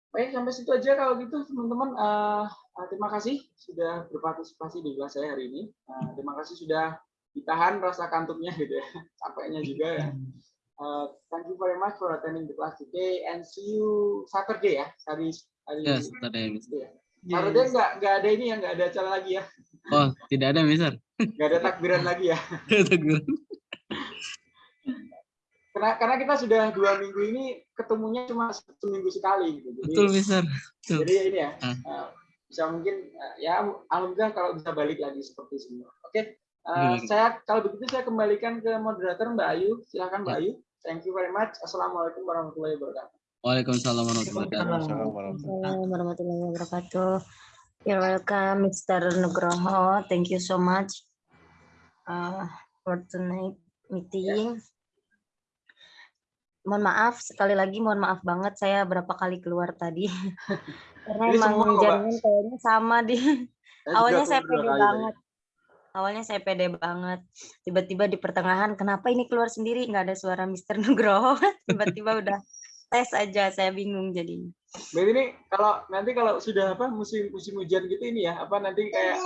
Baik, sampai situ aja kalau gitu teman-teman. Eh, eh, terima kasih sudah berpartisipasi di kelas saya hari ini. Eh, terima kasih sudah ditahan rasa kantuknya gitu ya, capeknya juga ya. Uh, thank you very much for attending the class today and see you Saturday ya hari hari Ya, tadi. itu ya. Saturday nggak nggak ada ini ya nggak ada acara lagi ya Oh, tidak ada, Mr. nggak ada takbiran lagi ya Tegur. karena karena kita sudah dua minggu ini ketemunya cuma seminggu sekali gitu jadi Betul, Mr. Betul. jadi ini ya Ah. uh, bisa mungkin uh, ya alhamdulillah kalau bisa balik lagi seperti semua oke uh, Oke, oke. saya kalau begitu saya kembalikan ke moderator Mbak Ayu silakan Mbak Ya. Ayu thank you very much assalamualaikum warahmatullahi wabarakatuh Waalaikumsalam warahmatullahi wabarakatuh. You're welcome, Mr. Nugroho. Thank you so much uh, for tonight meeting. Mohon maaf sekali lagi, mohon maaf banget saya berapa kali keluar tadi. Karena Ini emang jaringan kayaknya sama di. Awalnya saya pede banget. Awalnya saya pede banget. Tiba-tiba di pertengahan, kenapa ini keluar sendiri? Nggak ada suara Mr. Nugroho. Tiba-tiba udah tes aja, saya bingung jadinya. Berarti ini kalau nanti kalau sudah apa musim musim hujan gitu ini ya apa nanti kayak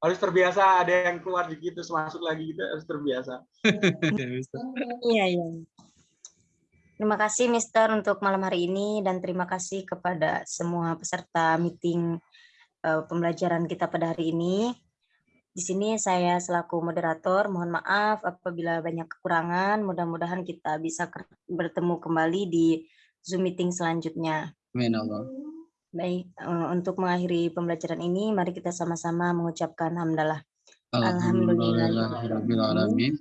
harus terbiasa ada yang keluar dikit terus masuk lagi gitu harus terbiasa. Iya, iya. Terima kasih Mister untuk malam hari ini dan terima kasih kepada semua peserta meeting eh, pembelajaran kita pada hari ini. Di sini saya selaku moderator mohon maaf apabila banyak kekurangan. Mudah-mudahan kita bisa bertemu kembali di Zoom meeting selanjutnya. Amin Allah. Baik, eh, untuk mengakhiri pembelajaran ini mari kita sama-sama mengucapkan hamdalah. Alhamdulillahirabbil alamin.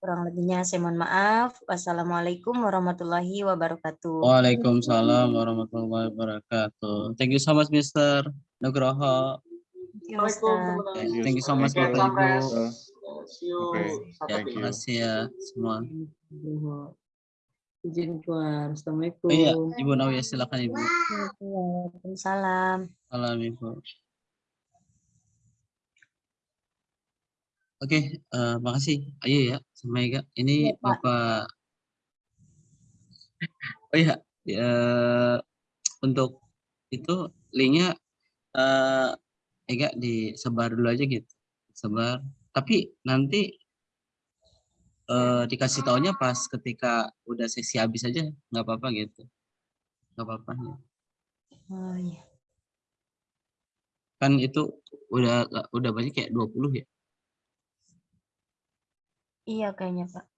Kurang lebihnya saya mohon maaf. Wassalamualaikum warahmatullahi wabarakatuh. Waalaikumsalam warahmatullahi wabarakatuh. Thank you so much, Mr. Nugroho. Thank you, Assalamualaikum Thank you so much, Bapak Ibu. Uh, Ya, terima kasih ya semua. Izin keluar. Assalamualaikum. Oh iya, Ibu Nawiyah silakan Ibu. Waalaikumsalam. Salam Ibu. Oke, eh, makasih. Ayo ya, sama Ega. Ini Iya, Pak. Bapak. Oh iya, ya, untuk itu linknya eh, Ega disebar dulu aja gitu, sebar. Tapi nanti eh, dikasih taunya pas ketika udah sesi habis aja, nggak apa-apa gitu, nggak apa-apa. ya. Oh, iya. Kan itu udah udah banyak kayak 20 ya. Iya kayaknya Pak.